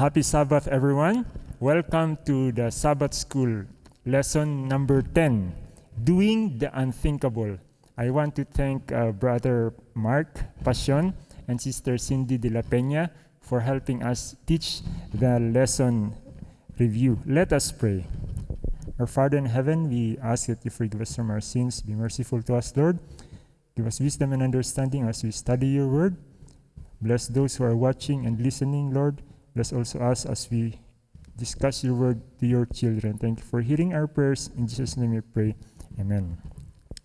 Happy Sabbath, everyone. Welcome to the Sabbath School, lesson number 10 Doing the Unthinkable. I want to thank uh, Brother Mark Passion and Sister Cindy de la Peña for helping us teach the lesson review. Let us pray. Our Father in heaven, we ask that you forgive us from our sins. Be merciful to us, Lord. Give us wisdom and understanding as we study your word. Bless those who are watching and listening, Lord. Bless also us as we discuss your word to your children. Thank you for hearing our prayers. In Jesus' name we pray. Amen.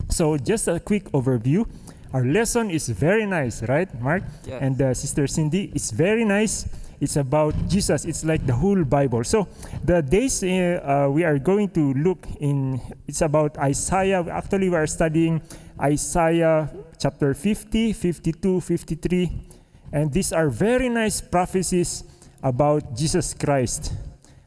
So, just a quick overview. Our lesson is very nice, right, Mark? Yes. And uh, Sister Cindy, it's very nice. It's about Jesus. It's like the whole Bible. So, the days uh, uh, we are going to look in, it's about Isaiah. Actually, we are studying Isaiah chapter 50, 52, 53. And these are very nice prophecies about Jesus Christ.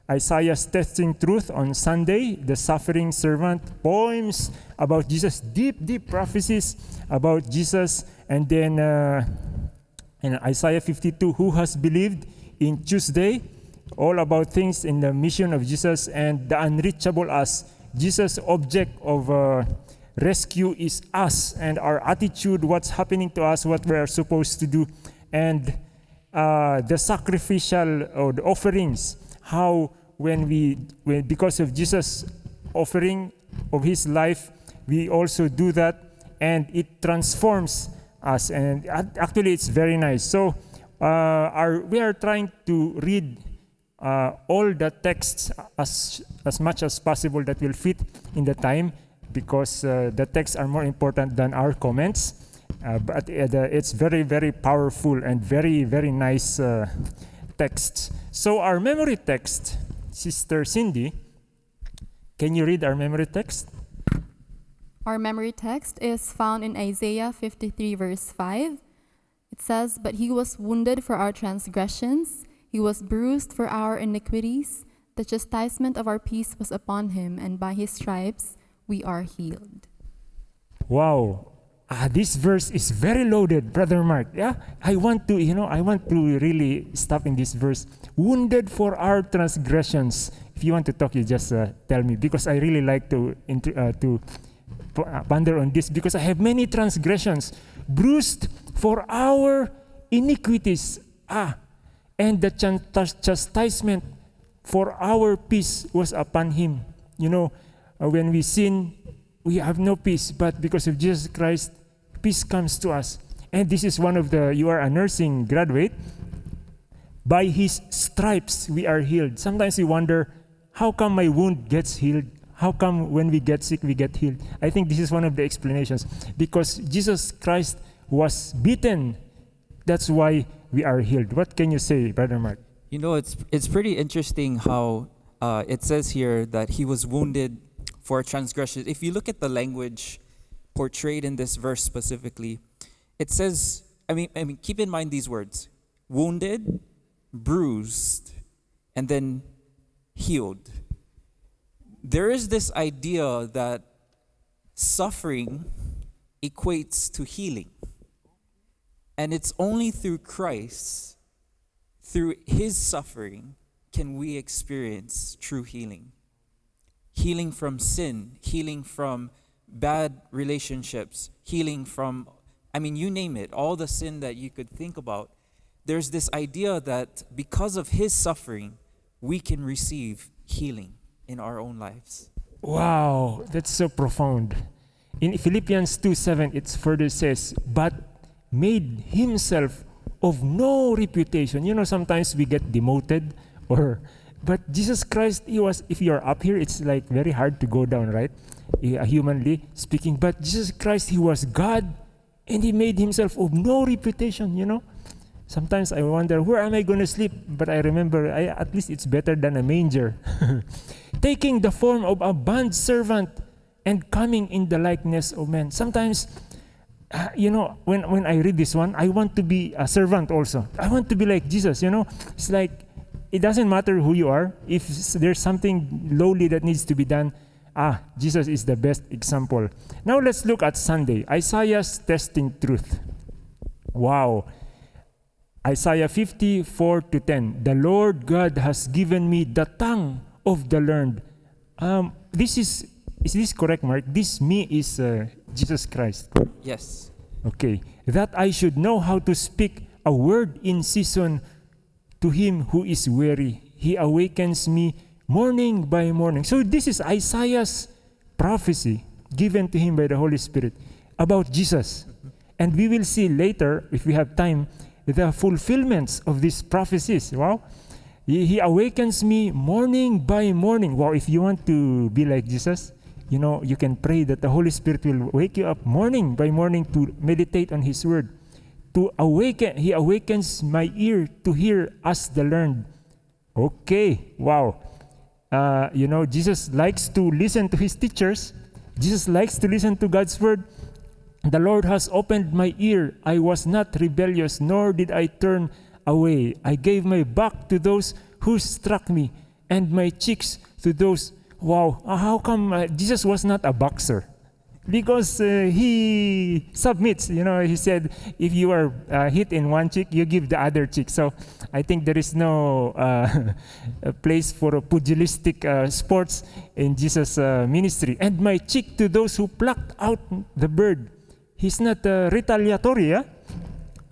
Isaiah's testing truth on Sunday, the suffering servant, poems about Jesus, deep, deep prophecies about Jesus, and then uh, in Isaiah 52, who has believed in Tuesday, all about things in the mission of Jesus and the unreachable us. Jesus' object of uh, rescue is us and our attitude, what's happening to us, what we are supposed to do, and uh, the sacrificial or the offerings, how when we, when, because of Jesus' offering of his life, we also do that and it transforms us. And actually, it's very nice. So, uh, our, we are trying to read uh, all the texts as, as much as possible that will fit in the time because uh, the texts are more important than our comments. Uh, but uh, it's very, very powerful and very, very nice uh, texts. So, our memory text, Sister Cindy, can you read our memory text? Our memory text is found in Isaiah 53, verse 5. It says, But he was wounded for our transgressions, he was bruised for our iniquities. The chastisement of our peace was upon him, and by his stripes we are healed. Wow. Ah, this verse is very loaded, Brother Mark. Yeah, I want to, you know, I want to really stop in this verse. Wounded for our transgressions. If you want to talk, you just uh, tell me because I really like to uh, to uh, ponder on this because I have many transgressions, bruised for our iniquities. Ah, and the chastisement for our peace was upon him. You know, uh, when we sin, we have no peace, but because of Jesus Christ, peace comes to us. And this is one of the, you are a nursing graduate. By his stripes, we are healed. Sometimes we wonder, how come my wound gets healed? How come when we get sick, we get healed? I think this is one of the explanations. Because Jesus Christ was beaten. That's why we are healed. What can you say, Brother Mark? You know, it's it's pretty interesting how uh, it says here that he was wounded for transgressions. If you look at the language portrayed in this verse specifically, it says, I mean, I mean, keep in mind these words: wounded, bruised, and then healed. There is this idea that suffering equates to healing. And it's only through Christ, through his suffering, can we experience true healing. Healing from sin, healing from bad relationships, healing from, I mean, you name it, all the sin that you could think about. There's this idea that because of his suffering, we can receive healing in our own lives. Wow, that's so profound. In Philippians 2 7, it further says, But made himself of no reputation. You know, sometimes we get demoted or but Jesus Christ, he was if you're up here, it's like very hard to go down, right? Humanly speaking. But Jesus Christ, he was God and he made himself of no reputation, you know. Sometimes I wonder, where am I going to sleep? But I remember, I, at least it's better than a manger. Taking the form of a bond servant and coming in the likeness of man. Sometimes, uh, you know, when, when I read this one, I want to be a servant also. I want to be like Jesus, you know. It's like, it doesn't matter who you are. If there's something lowly that needs to be done, ah, Jesus is the best example. Now let's look at Sunday. Isaiah's testing truth. Wow Isaiah 54 to 10. The Lord God has given me the tongue of the learned. Um, this is, is this correct, Mark? This me is uh, Jesus Christ. Yes. Okay. That I should know how to speak a word in season to him who is weary. He awakens me morning by morning. So this is Isaiah's prophecy given to him by the Holy Spirit about Jesus. And we will see later, if we have time, the fulfillments of these prophecies. Wow. He, awakens me morning by morning. Wow, if you want to be like Jesus, you know, you can pray that the Holy Spirit will wake you up morning by morning to meditate on His Word. To awaken, He awakens my ear to hear us the learned. Okay, wow. Uh, you know, Jesus likes to listen to His teachers. Jesus likes to listen to God's Word. The Lord has opened my ear. I was not rebellious, nor did I turn away. I gave my back to those who struck me, and my cheeks to those. Wow, how come uh, Jesus was not a boxer? Because uh, he submits, you know, he said, if you are uh, hit in one cheek, you give the other cheek. So I think there is no uh, place for pugilistic uh, sports in Jesus' ministry. And my cheek to those who plucked out the bird He's not uh, retaliatory.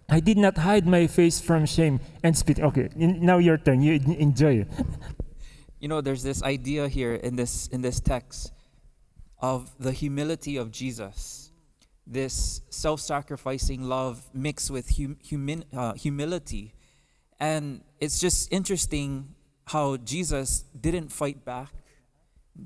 I did not hide my face from shame and spit. Okay, in, now your turn. You enjoy it. You know, there's this idea here in this in this text of the humility of Jesus. This self-sacrificing love mixed with hum, uh, humility, and it's just interesting how Jesus didn't fight back.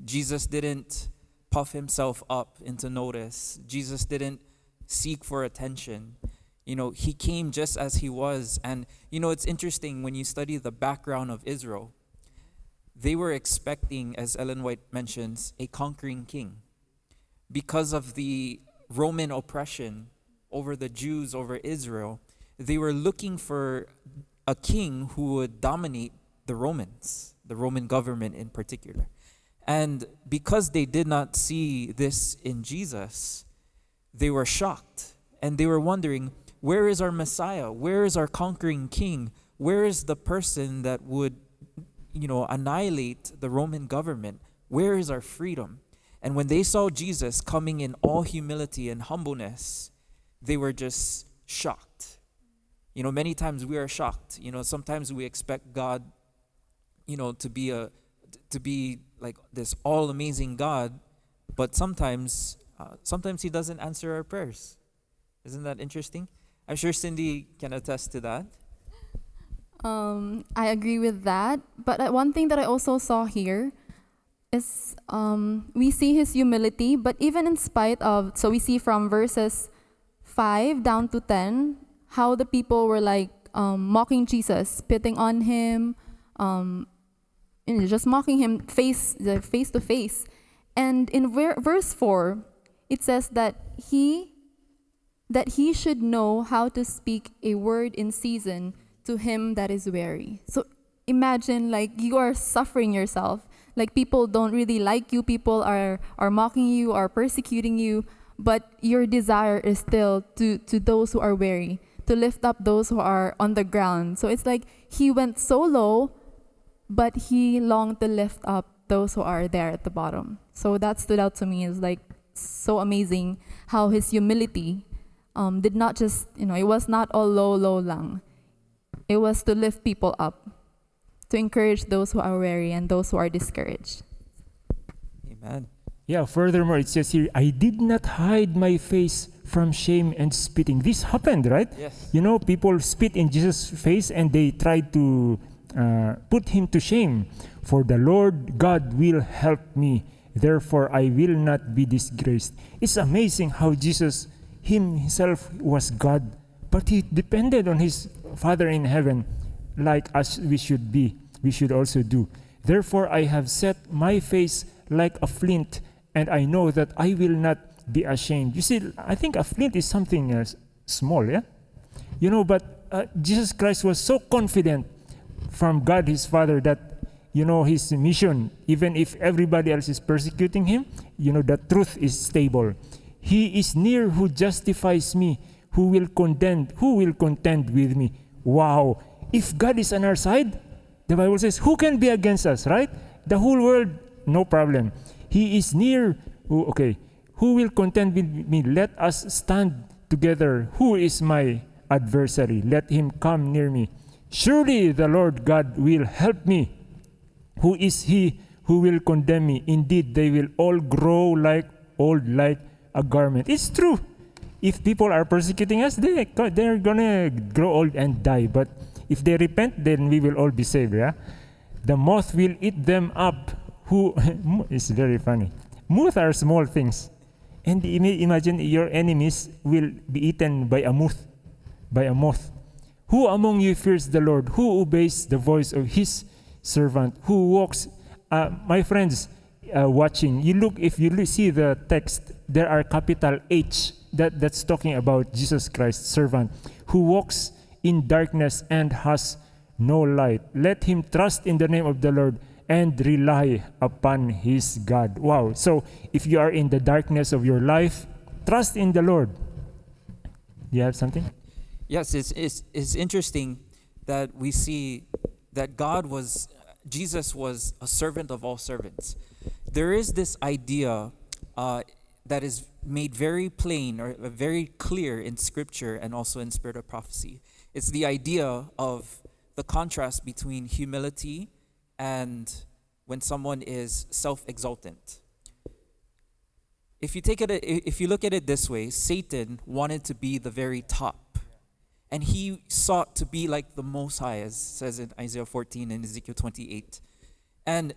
Jesus didn't puff himself up into notice. Jesus didn't seek for attention. You know, he came just as he was. And, you know, it's interesting when you study the background of Israel, they were expecting, as Ellen White mentions, a conquering king. Because of the Roman oppression over the Jews, over Israel, they were looking for a king who would dominate the Romans, the Roman government in particular. And because they did not see this in Jesus, they were shocked and they were wondering, where is our Messiah? Where is our conquering king? Where is the person that would, you know, annihilate the Roman government? Where is our freedom? And when they saw Jesus coming in all humility and humbleness, they were just shocked. You know, many times we are shocked. You know, sometimes we expect God, you know, to be a to be like this all amazing God, but sometimes uh, sometimes He doesn't answer our prayers. Isn't that interesting? I'm sure Cindy can attest to that. Um, I agree with that. But uh, one thing that I also saw here is um, we see his humility, but even in spite of, so we see from verses 5 down to 10, how the people were like um, mocking Jesus, spitting on him, um, know, just mocking him face, face to face. And in ver- verse 4, it says that he that he should know how to speak a word in season to him that is weary. So imagine like you are suffering yourself. Like people don't really like you, people are are mocking you, are persecuting you, but your desire is still to to those who are weary, to lift up those who are on the ground. So it's like he went so low, but he longed to lift up those who are there at the bottom. So that stood out to me is like so amazing how his humility um, did not just, you know, it was not all low, low lang. It was to lift people up, to encourage those who are weary and those who are discouraged. Amen. Yeah, furthermore, it says here, I did not hide my face from shame and spitting. This happened, right? Yes. You know, people spit in Jesus' face and they tried to uh, put him to shame. For the Lord God will help me Therefore, I will not be disgraced. It's amazing how Jesus himself was God, but he depended on his Father in heaven, like as we should be, we should also do. Therefore, I have set my face like a flint, and I know that I will not be ashamed. You see, I think a flint is something uh, small, yeah? You know, but uh, Jesus Christ was so confident from God his Father that you know, his mission, even if everybody else is persecuting him, you know, the truth is stable. He is near who justifies me, who will contend, who will contend with me. Wow. If God is on our side, the Bible says, who can be against us, right? The whole world, no problem. He is near. Oh, okay. Who will contend with me? Let us stand together. Who is my adversary? Let him come near me. Surely the Lord God will help me. Who is he who will condemn me? Indeed, they will all grow like old like a garment. It's true. If people are persecuting us, they, they're gonna grow old and die. But if they repent, then we will all be saved. Yeah? The moth will eat them up. Who is very funny. Moth are small things. And imagine your enemies will be eaten by a moth. By a moth. Who among you fears the Lord? Who obeys the voice of his servant? Who walks? Uh, my friends uh, watching, you look, if you see the text, there are capital H that, that's talking about Jesus Christ, servant, who walks in darkness and has no light. Let him trust in the name of the Lord and rely upon his God. Wow. So if you are in the darkness of your life, trust in the Lord. Do you have something? Yes, it's, it's, it's interesting that we see that God was, Jesus was a servant of all servants. There is this idea uh, that is made very plain or very clear in scripture and also in spirit of prophecy. It's the idea of the contrast between humility and when someone is self-exultant. If you take it if you look at it this way, Satan wanted to be the very top. And he sought to be like the most high as says in Isaiah 14 and Ezekiel 28. And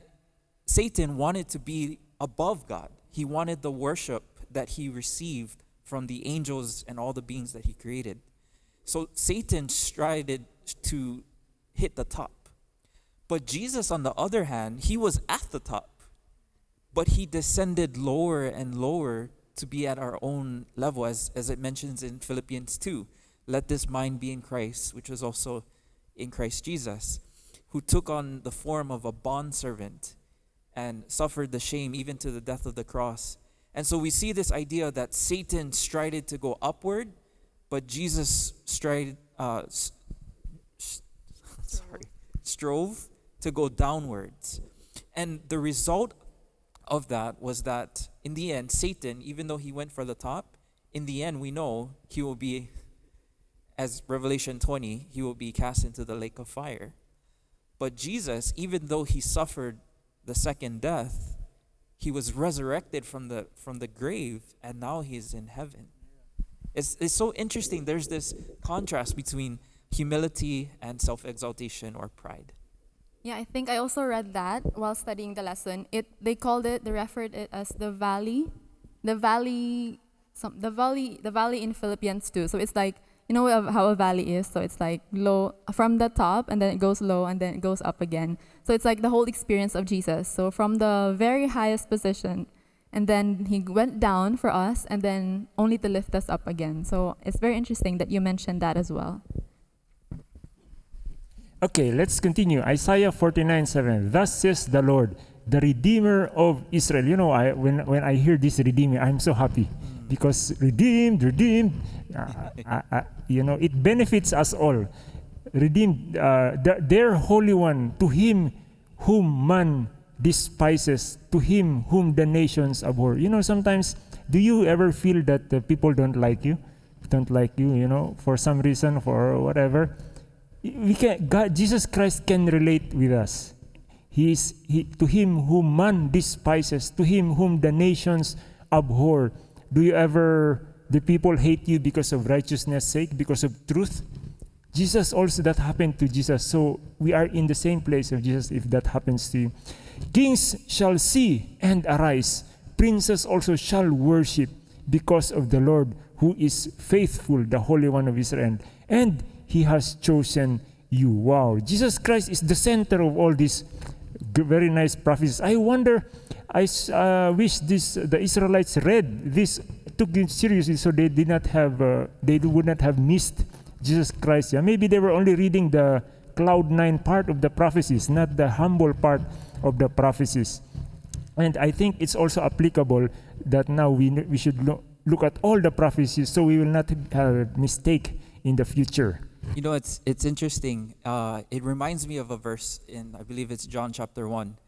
Satan wanted to be above God. He wanted the worship that he received from the angels and all the beings that he created. So Satan strided to hit the top. But Jesus, on the other hand, he was at the top, but he descended lower and lower to be at our own level, as, as it mentions in Philippians 2. Let this mind be in Christ, which was also in Christ Jesus, who took on the form of a bondservant and suffered the shame even to the death of the cross. And so we see this idea that Satan strided to go upward, but Jesus strided, uh, sorry, strove to go downwards. And the result of that was that in the end, Satan, even though he went for the top, in the end, we know he will be, as Revelation 20, he will be cast into the lake of fire. But Jesus, even though he suffered the second death, he was resurrected from the from the grave and now he's in heaven. It's it's so interesting. There's this contrast between humility and self-exaltation or pride. Yeah, I think I also read that while studying the lesson. It they called it, they referred it as the valley, the valley, some the valley, the valley in Philippians too. So it's like you know how a valley is. So it's like low from the top, and then it goes low, and then it goes up again. So it's like the whole experience of Jesus. So from the very highest position, and then he went down for us, and then only to lift us up again. So it's very interesting that you mentioned that as well. Okay, let's continue. Isaiah 49 7. Thus says the Lord, the Redeemer of Israel. You know, I, when, when I hear this Redeemer, I'm so happy because redeemed, redeemed, uh, uh, uh, you know, it benefits us all. Redeemed, uh, the, their Holy One, to Him whom man despises, to Him whom the nations abhor. You know, sometimes, do you ever feel that the people don't like you? Don't like you, you know, for some reason, for whatever? We can, God, Jesus Christ can relate with us. He is he, to him whom man despises, to him whom the nations abhor. Do you ever, the people hate you because of righteousness' sake, because of truth? Jesus also, that happened to Jesus. So we are in the same place of Jesus if that happens to you. Kings shall see and arise. Princes also shall worship because of the Lord who is faithful, the Holy One of Israel. And he has chosen you. Wow. Jesus Christ is the center of all these very nice prophecies. I wonder I uh, wish this the Israelites read this, took it seriously, so they did not have, uh, they would not have missed Jesus Christ. Yeah, maybe they were only reading the cloud nine part of the prophecies, not the humble part of the prophecies. And I think it's also applicable that now we we should lo- look at all the prophecies, so we will not have a mistake in the future. You know, it's it's interesting. Uh, it reminds me of a verse in I believe it's John chapter one,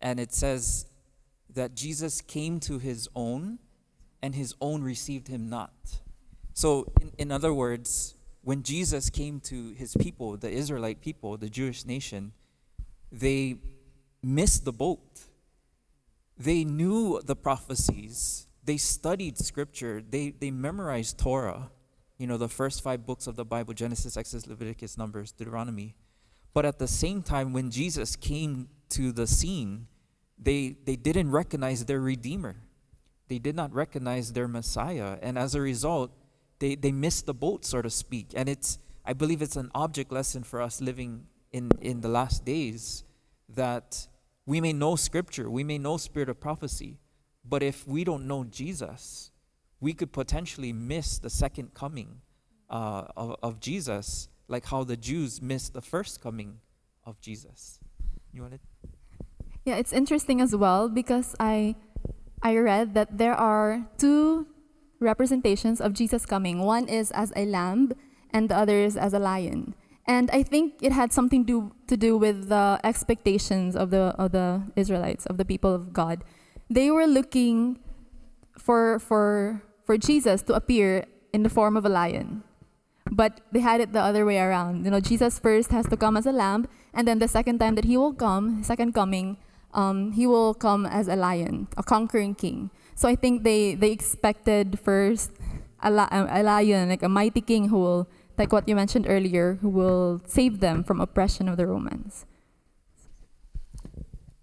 and it says that Jesus came to his own, and his own received him not. So, in, in other words, when Jesus came to his people, the Israelite people, the Jewish nation, they missed the boat. They knew the prophecies. They studied scripture. They they memorized Torah you know, the first five books of the Bible Genesis, Exodus, Leviticus, Numbers, Deuteronomy. But at the same time, when Jesus came to the scene, they, they didn't recognize their Redeemer. They did not recognize their Messiah. And as a result, they, they missed the boat, so to speak. And it's, I believe it's an object lesson for us living in, in the last days that we may know Scripture, we may know Spirit of prophecy, but if we don't know Jesus, we could potentially miss the second coming uh, of, of Jesus, like how the Jews missed the first coming of Jesus. You want it? Yeah, it's interesting as well because I I read that there are two representations of Jesus coming. One is as a lamb and the other is as a lion. And I think it had something do, to do with the expectations of the of the Israelites, of the people of God. They were looking for for for Jesus to appear in the form of a lion. But they had it the other way around. You know, Jesus first has to come as a lamb, and then the second time that he will come, second coming, um, he will come as a lion, a conquering king. So I think they, they expected first a, li- a lion, like a mighty king who will, like what you mentioned earlier, who will save them from oppression of the Romans.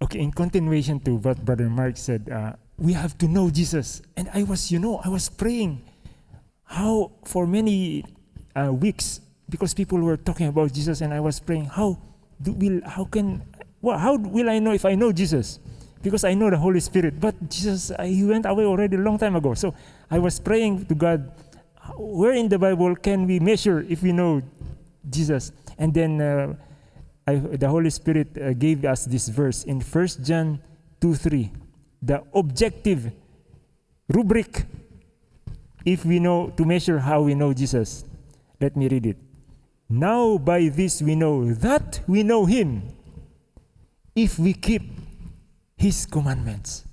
Okay, in continuation to what Brother Mark said, uh, we have to know Jesus. And I was, you know, I was praying how for many uh, weeks because people were talking about Jesus, and I was praying how do will how can well how will I know if I know Jesus? Because I know the Holy Spirit, but Jesus uh, he went away already a long time ago. So I was praying to God, where in the Bible can we measure if we know Jesus? And then uh, I, the Holy Spirit uh, gave us this verse in First John two three the objective rubric if we know to measure how we know Jesus. Let me read it. Now by this we know that we know him if we keep his commandments.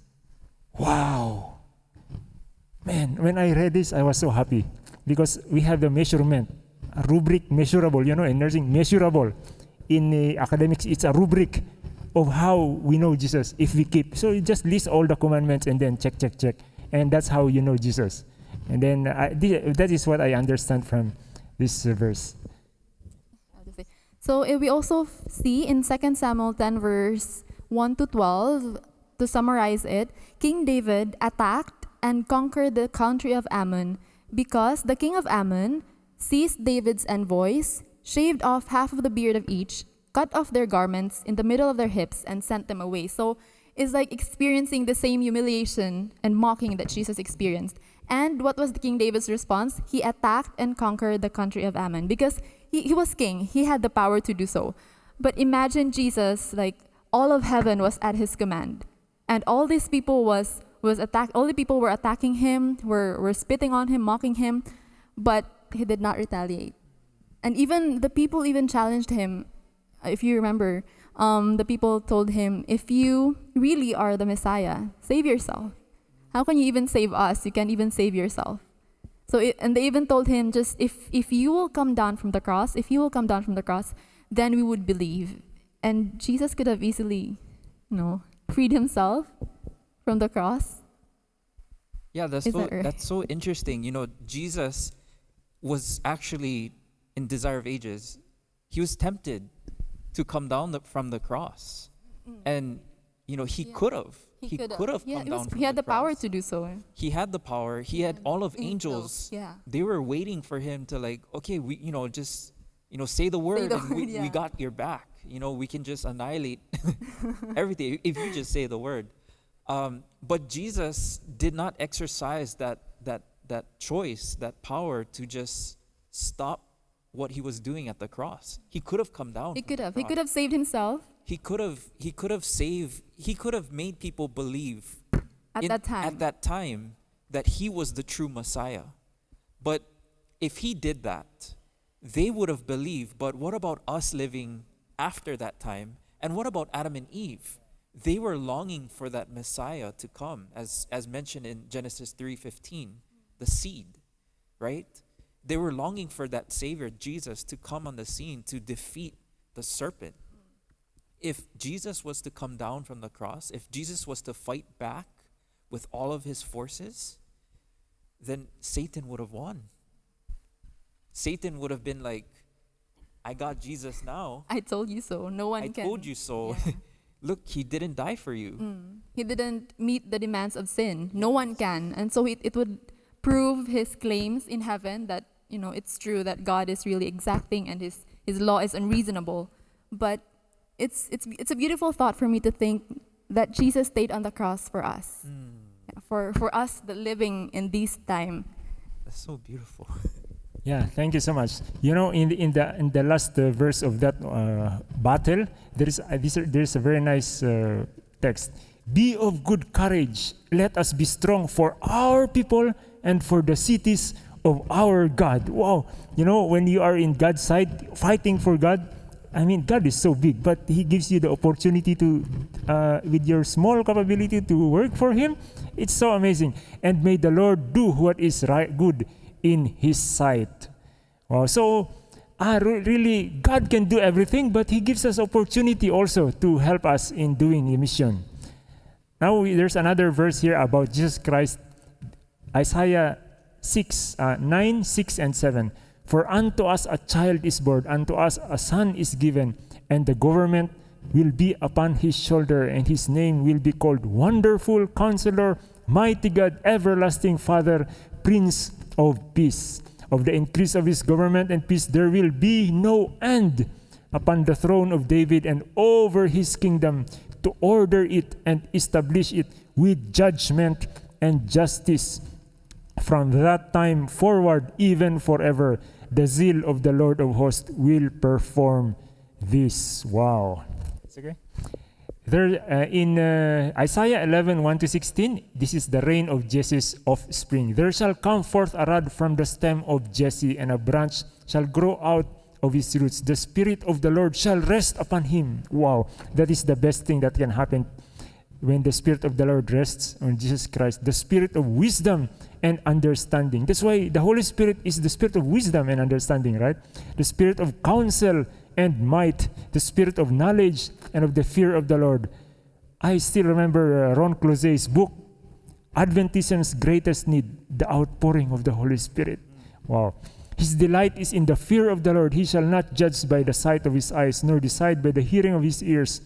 Wow. Man, when I read this, I was so happy because we have the measurement, rubric measurable, you know, in nursing, measurable. In academics, it's a rubric of how we know Jesus if we keep. So you just list all the commandments and then check, check, check. And that's how you know Jesus. And then I, that is what I understand from this verse. So we also see in 2 Samuel 10, verse 1 to 12, to summarize it, King David attacked and conquered the country of Ammon because the king of Ammon seized David's envoys, shaved off half of the beard of each, cut off their garments in the middle of their hips and sent them away. So it's like experiencing the same humiliation and mocking that Jesus experienced. And what was the King David's response? He attacked and conquered the country of Ammon because he, he was king. He had the power to do so. But imagine Jesus, like all of heaven was at his command. And all these people was was attack all the people were attacking him, were, were spitting on him, mocking him, but he did not retaliate. And even the people even challenged him if you remember, um, the people told him, If you really are the Messiah, save yourself. How can you even save us? You can't even save yourself. So, it, and they even told him, just if, if you will come down from the cross, if you will come down from the cross, then we would believe. And Jesus could have easily, you know, freed himself from the cross. Yeah, that's Is so, that right? that's so interesting. You know, Jesus was actually in Desire of Ages. He was tempted to come down the, from the cross. Mm. And, you know, he Yeah. could have. He, could Yeah, come was- down from He had the, power cross. to do so. Eh? He had the power. He had all of angels. Yeah. They were waiting for him to like, okay, we, you know, just, you know, say the word the and we, word, we yeah. got your back. You know, we can just annihilate everything if you just say the word. Um, but Jesus did not exercise that that that choice, that power to just stop what he was doing at the cross. He could have come down. He could have. He could have saved himself He could have. He could have saved. He could have made people believe at in- that time. At that time, that he was the true Messiah. But if he did that, they would have believed, but what about us living after that time? And what about Adam and Eve? They were longing for that Messiah to come, as, as mentioned in Genesis 3:15, the seed, right? They were longing for that Savior, Jesus, to come on the scene to defeat the serpent. If Jesus was to come down from the cross, if Jesus was to fight back with all of his forces, then Satan would have won. Satan would have been like, I got Jesus now. I told you so. No one I can. told you so. Yeah. Look, he didn't die for you. Mm. He didn't meet the demands of sin. No one can. And so it, it would prove his claims in heaven that, you know, it's true that God is really exacting and his, his law is unreasonable. But it's, it's, it's a beautiful thought for me to think that Jesus stayed on the cross for us. Yeah, For, for us the living in this time. That's so beautiful. Yeah, thank you so much. You know, in the in the in the last uh, verse of that uh, battle, there is uh, this, there is a very nice uh, text. Be of good courage. Let us be strong for our people and for the cities of our God. Wow, you know, when you are in God's side, fighting for God. I mean, God is so big, but He gives you the opportunity to, uh, with your small capability, to work for Him. It's so amazing. And may the Lord do what is right, good in His sight. Wow. So, ah, re- really, God can do everything, but He gives us opportunity also to help us in doing the mission. Now, we, there's another verse here about Jesus Christ, Isaiah 6, uh, 9, 6, and 7. For unto us a child is born, unto us a son is given, and the government will be upon his shoulder, and his name will be called Wonderful Counselor, Mighty God, Everlasting Father, Prince of Peace. Of the increase of his government and peace, there will be no end upon the throne of David and over his kingdom to order it and establish it with judgment and justice from that time forward, even forever, the zeal of the Lord of hosts will perform this. Wow. It's okay. There, uh, in uh, Isaiah 11, 1 to 16, this is the reign of Jesse's offspring. There shall come forth a rod from the stem of Jesse, and a branch shall grow out of his roots. The Spirit of the Lord shall rest upon him. Wow, that is the best thing that can happen when the Spirit of the Lord rests on Jesus Christ. The Spirit of wisdom and understanding. That's why the Holy Spirit is the Spirit of wisdom and understanding, right? The Spirit of counsel and might, the Spirit of knowledge and of the fear of the Lord. I still remember uh, Ron Clouzet's book, Adventism's Greatest Need, the outpouring of the Holy Spirit. Wow. His delight is in the fear of the Lord. He shall not judge by the sight of his eyes, nor decide by the hearing of his ears.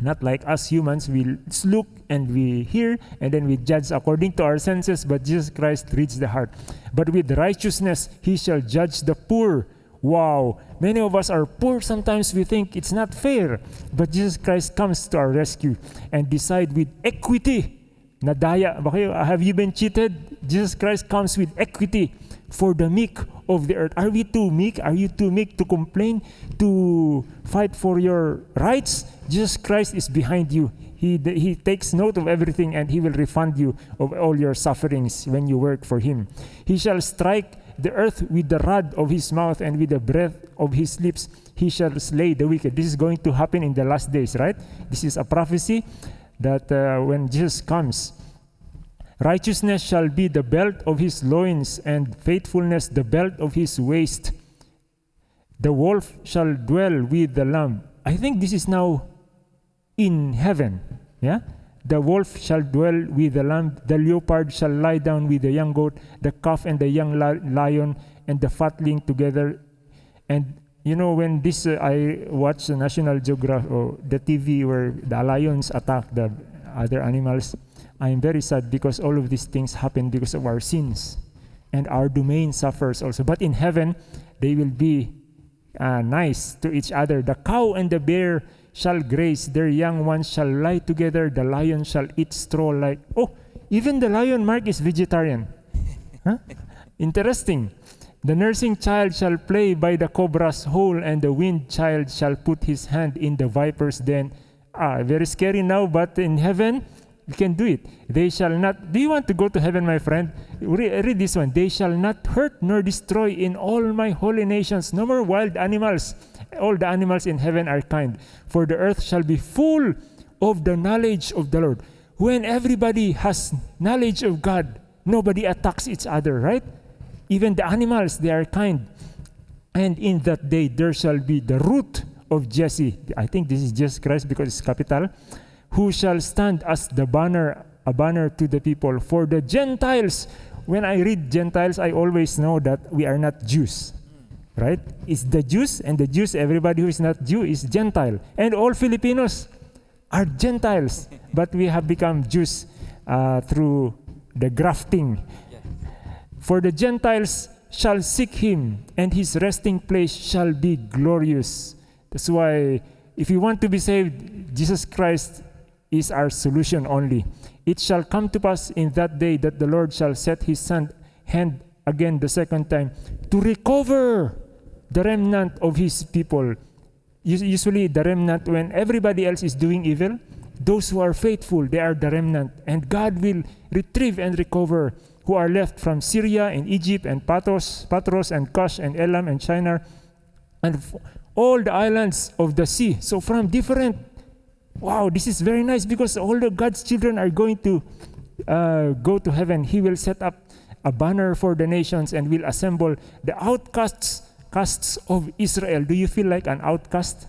Not like us humans, we look and we hear, and then we judge according to our senses, but Jesus Christ reads the heart. But with righteousness, he shall judge the poor. Wow, many of us are poor. Sometimes we think it's not fair, but Jesus Christ comes to our rescue and decide with equity. Nadaya, have you been cheated? Jesus Christ comes with equity for the meek of the earth. Are we too meek? Are you too meek to complain, to fight for your rights? Jesus Christ is behind you. He, he takes note of everything and he will refund you of all your sufferings when you work for him. He shall strike the earth with the rod of his mouth and with the breath of his lips he shall slay the wicked. This is going to happen in the last days, right? This is a prophecy that uh, when Jesus comes, righteousness shall be the belt of his loins, and faithfulness the belt of his waist. The wolf shall dwell with the lamb. I think this is now in heaven. Yeah? The wolf shall dwell with the lamb, the leopard shall lie down with the young goat, the calf and the young lion, and the fatling together. And you know, when this, uh, I watch the National Geographic, or the TV where the lions attack the other animals, I'm very sad because all of these things happen because of our sins. And our domain suffers also. But in heaven, they will be uh, nice to each other. The cow and the bear shall graze, their young ones shall lie together, the lion shall eat straw like. Oh, even the lion, Mark, is vegetarian. huh? Interesting. The nursing child shall play by the cobra's hole, and the wind child shall put his hand in the viper's den. Ah, very scary now, but in heaven, You can do it. They shall not. Do you want to go to heaven, my friend? Re- read this one. They shall not hurt nor destroy in all my holy nations. No more wild animals. All the animals in heaven are kind. For the earth shall be full of the knowledge of the Lord. When everybody has knowledge of God, nobody attacks each other, right? Even the animals, they are kind. And in that day there shall be the root of Jesse. I think this is Jesus Christ because it's capital. Who shall stand as the banner, a banner to the people for the Gentiles. When I read Gentiles, I always know that we are not Jews. Right? It's the Jews, and the Jews, everybody who is not Jew is Gentile. And all Filipinos are Gentiles. but we have become Jews uh, through the grafting. For the Gentiles shall seek him, and his resting place shall be glorious. That's why, if you want to be saved, Jesus Christ is our solution only. It shall come to pass in that day that the Lord shall set his hand again the second time to recover the remnant of his people. Usually, the remnant, when everybody else is doing evil, those who are faithful, they are the remnant. And God will retrieve and recover who are left from Syria and Egypt and Pathros, Patros and Cush and Elam and Shinar and all the islands of the sea. So from different, wow, this is very nice because all the God's children are going to uh, go to heaven. He will set up a banner for the nations and will assemble the outcasts casts of Israel. Do you feel like an outcast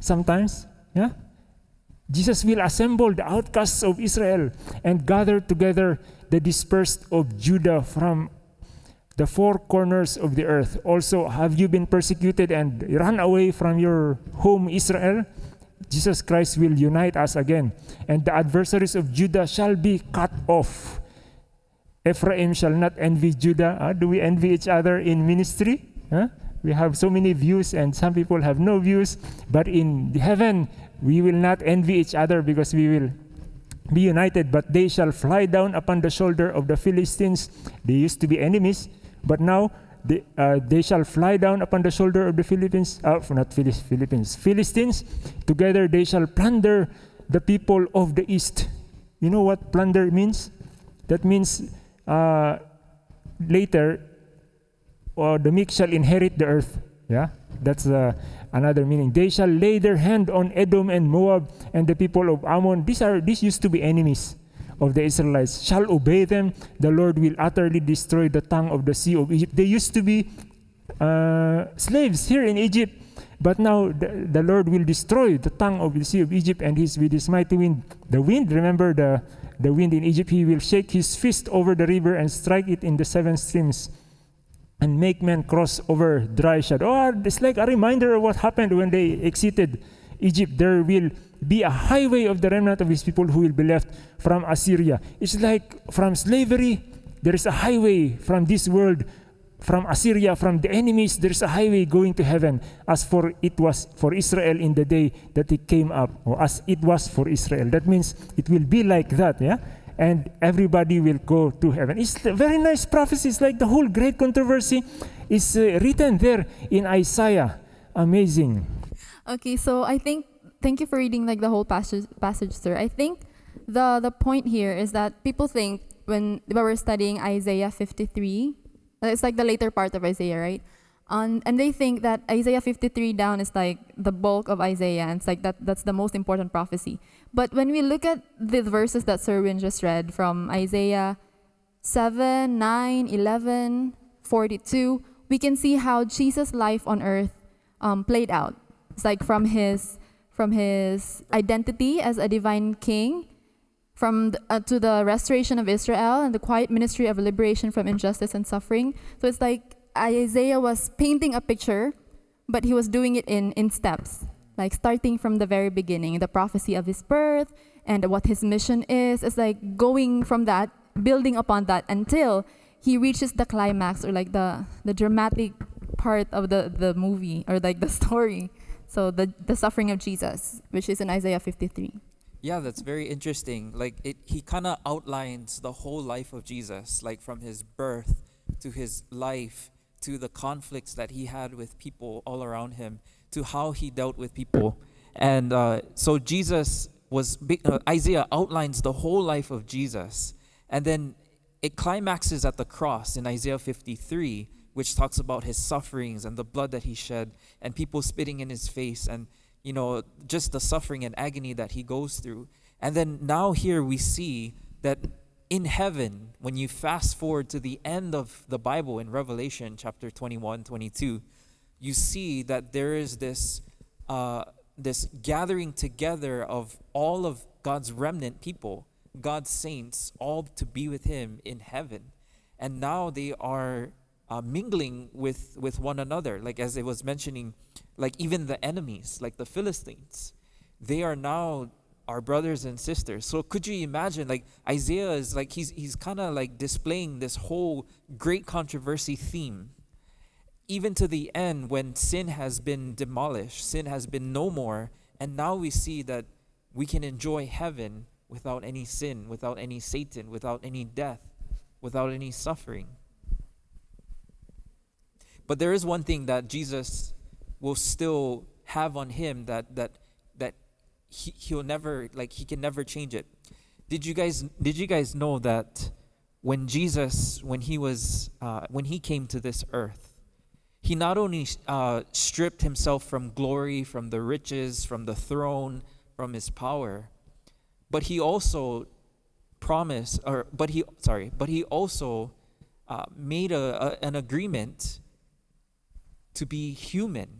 sometimes? Yeah? Jesus will assemble the outcasts of Israel and gather together the dispersed of Judah from the four corners of the earth. Also, have you been persecuted and run away from your home, Israel? Jesus Christ will unite us again, and the adversaries of Judah shall be cut off. Ephraim shall not envy Judah. Uh, do we envy each other in ministry? Huh? We have so many views, and some people have no views. But in heaven, we will not envy each other because we will be united, but they shall fly down upon the shoulder of the Philistines. They used to be enemies, but now they, uh, they shall fly down upon the shoulder of the Philippines, uh, not Philippines, Philistines. Together they shall plunder the people of the east. You know what plunder means? That means uh, later, uh, the meek shall inherit the earth. Yeah, that's uh, another meaning. They shall lay their hand on Edom and Moab and the people of Ammon. These are these used to be enemies of the Israelites. Shall obey them. The Lord will utterly destroy the tongue of the sea of Egypt. They used to be uh, slaves here in Egypt, but now the, the Lord will destroy the tongue of the sea of Egypt and his with his mighty wind. The wind, remember the the wind in Egypt. He will shake his fist over the river and strike it in the seven streams and make men cross over dry shod. Oh, it's like a reminder of what happened when they exited Egypt. There will be a highway of the remnant of his people who will be left from Assyria. It's like from slavery, there is a highway from this world, from Assyria, from the enemies, there is a highway going to heaven, as for it was for Israel in the day that it came up, or as it was for Israel. That means it will be like that, yeah? And everybody will go to heaven. It's a very nice prophecy. It's like the whole great controversy is uh, written there in Isaiah. Amazing. Okay, so I think thank you for reading like the whole passage, passage, sir. I think the the point here is that people think when, when we're studying Isaiah 53, it's like the later part of Isaiah, right? Um, and they think that Isaiah 53 down is like the bulk of Isaiah, and it's like that that's the most important prophecy. But when we look at the verses that Serwin just read from Isaiah 7, 9, 11, 42, we can see how Jesus' life on earth um, played out. It's like from his from his identity as a divine king, from the, uh, to the restoration of Israel and the quiet ministry of liberation from injustice and suffering. So it's like Isaiah was painting a picture, but he was doing it in in steps like starting from the very beginning, the prophecy of his birth and what his mission is. It's like going from that, building upon that until he reaches the climax or like the, the dramatic part of the, the movie or like the story. So the, the suffering of Jesus, which is in Isaiah 53. Yeah, that's very interesting. Like it he kind of outlines the whole life of Jesus, like from his birth to his life to the conflicts that he had with people all around him to how he dealt with people. And uh, so Jesus was big, uh, Isaiah outlines the whole life of Jesus, and then it climaxes at the cross in Isaiah 53, which talks about his sufferings and the blood that he shed, and people spitting in his face, and you know just the suffering and agony that he goes through. And then now here we see that in heaven, when you fast forward to the end of the Bible in Revelation chapter 21, 22, you see that there is this uh, this gathering together of all of God's remnant people, God's saints, all to be with Him in heaven. And now they are uh, mingling with, with one another. Like as it was mentioning, like even the enemies, like the Philistines, they are now our brothers and sisters. So could you imagine, like Isaiah is like, he's, he's kind of like displaying this whole great controversy theme even to the end when sin has been demolished, sin has been no more, and now we see that we can enjoy heaven without any sin, without any Satan, without any death, without any suffering. But there is one thing that Jesus will still have on him that that that he, he'll never like he can never change it. Did you guys did you guys know that when Jesus when he was uh, when he came to this earth he not only uh, stripped himself from glory, from the riches, from the throne, from his power, but he also promised, or but he sorry, but he also uh, made a, a, an agreement to be human,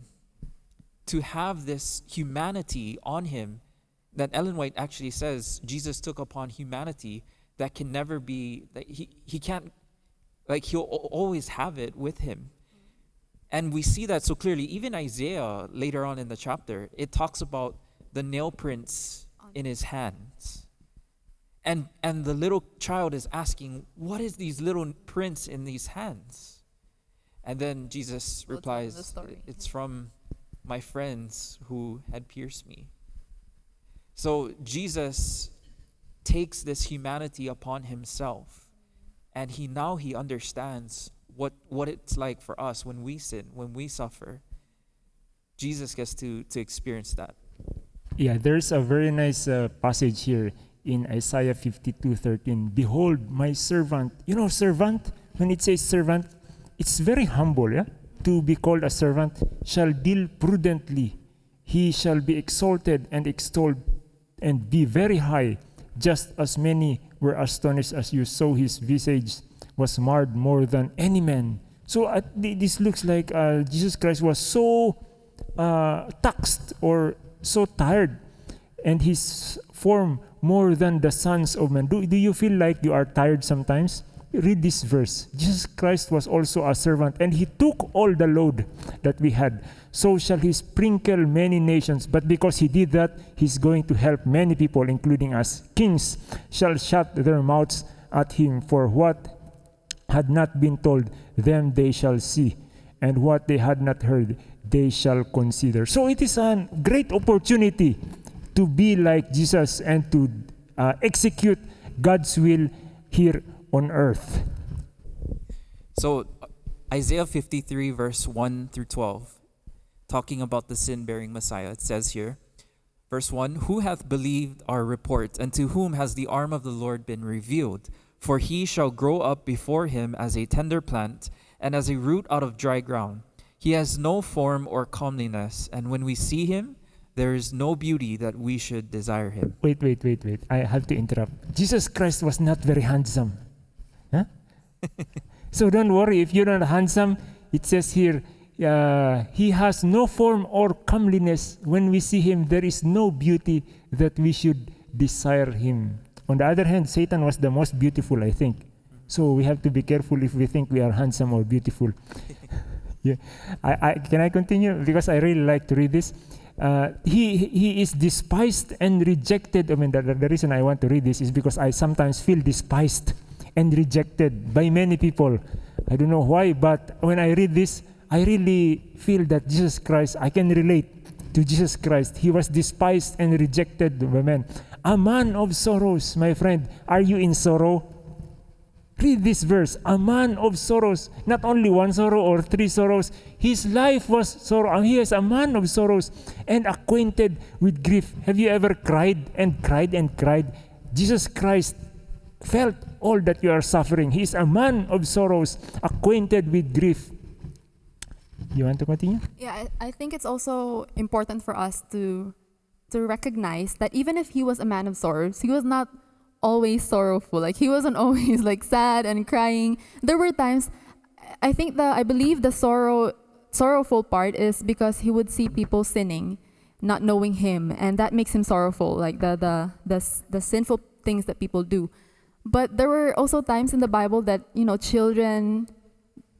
to have this humanity on him. That Ellen White actually says Jesus took upon humanity that can never be that he he can't like he'll always have it with him and we see that so clearly. Even Isaiah, later on in the chapter, it talks about the nail prints in his hands. And, and the little child is asking, What is these little prints in these hands? And then Jesus We'll replies, It's from my friends who had pierced me. So Jesus takes this humanity upon himself, and he now he understands what, what it's like for us when we sin, when we suffer. Jesus gets to, to experience that. Yeah, there's a very nice uh, passage here in Isaiah 52 13. Behold, my servant. You know, servant, when it says servant, it's very humble, yeah? To be called a servant shall deal prudently. He shall be exalted and extolled and be very high, just as many were astonished as you saw his visage was marred more than any man. So uh, this looks like uh, Jesus Christ was so uh, taxed or so tired, and his form more than the sons of men. Do, do you feel like you are tired sometimes? Read this verse. Jesus Christ was also a servant, and he took all the load that we had. So shall he sprinkle many nations. But because he did that, he's going to help many people, including us. Kings shall shut their mouths at him for what had not been told, them they shall see, and what they had not heard, they shall consider. So it is a great opportunity to be like Jesus and to uh, execute God's will here on earth. So, Isaiah 53, verse 1 through 12, talking about the sin bearing Messiah, it says here, verse 1 Who hath believed our report, and to whom has the arm of the Lord been revealed? For he shall grow up before him as a tender plant, and as a root out of dry ground. He has no form or comeliness, and when we see him, there is no beauty that we should desire him. Wait, wait, wait, wait. I have to interrupt. Jesus Christ was not very handsome. So don't worry if you're not handsome. It says here, uh, he has no form or comeliness. When we see him, there is no beauty that we should desire him. On the other hand, Satan was the most beautiful, I think. So we have to be careful if we think we are handsome or beautiful. yeah. I, I, can I continue? Because I really like to read this. Uh, he, he is despised and rejected. I mean, the, the reason I want to read this is because I sometimes feel despised and rejected by many people. I don't know why, but when I read this, I really feel that Jesus Christ, I can relate to Jesus Christ. He was despised and rejected by men. A man of sorrows, my friend. Are you in sorrow? Read this verse. A man of sorrows, not only one sorrow or three sorrows. His life was sorrow. and He is a man of sorrows and acquainted with grief. Have you ever cried and cried and cried? Jesus Christ felt all that you are suffering. He is a man of sorrows, acquainted with grief. You want to continue? Yeah, I, think it's also important for us to to recognize that even if he was a man of sorrows, he was not always sorrowful. Like he wasn't always like sad and crying. There were times I think the I believe the sorrow sorrowful part is because he would see people sinning, not knowing him, and that makes him sorrowful, like the the the, the sinful things that people do. But there were also times in the Bible that, you know, children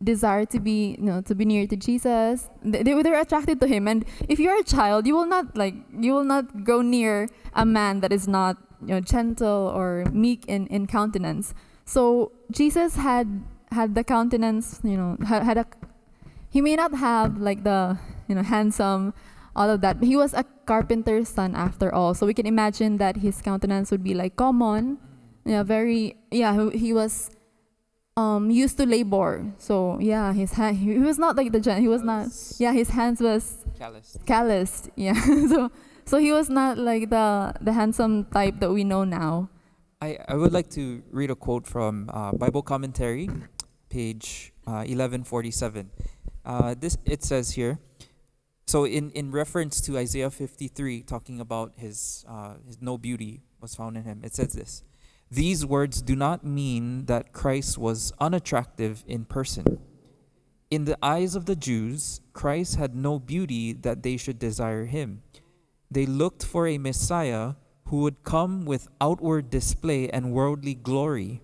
desire to be you know to be near to jesus. They, they, attracted to him. And if you're a child you will not like you will not go near a man that is not you know gentle or meek in, in countenance. So jesus had had the countenance you know had, had a he may not have like the you know handsome all of that. But he was a carpenter's son after all. So we can imagine that his countenance would be like common yeah very yeah he, he was um used to labor so yeah his hand he, he was not like the gen he was not yeah his hands was Callous. calloused yeah so so he was not like the the handsome type that we know now I, I would like to read a quote from uh, Bible commentary, page uh, 1147. Uh, this it says here. So in, in reference to Isaiah 53, talking about his, uh, his no beauty was found in him, it says this. These words do not mean that Christ was unattractive in person. In the eyes of the Jews, Christ had no beauty that they should desire him. They looked for a Messiah who would come with outward display and worldly glory,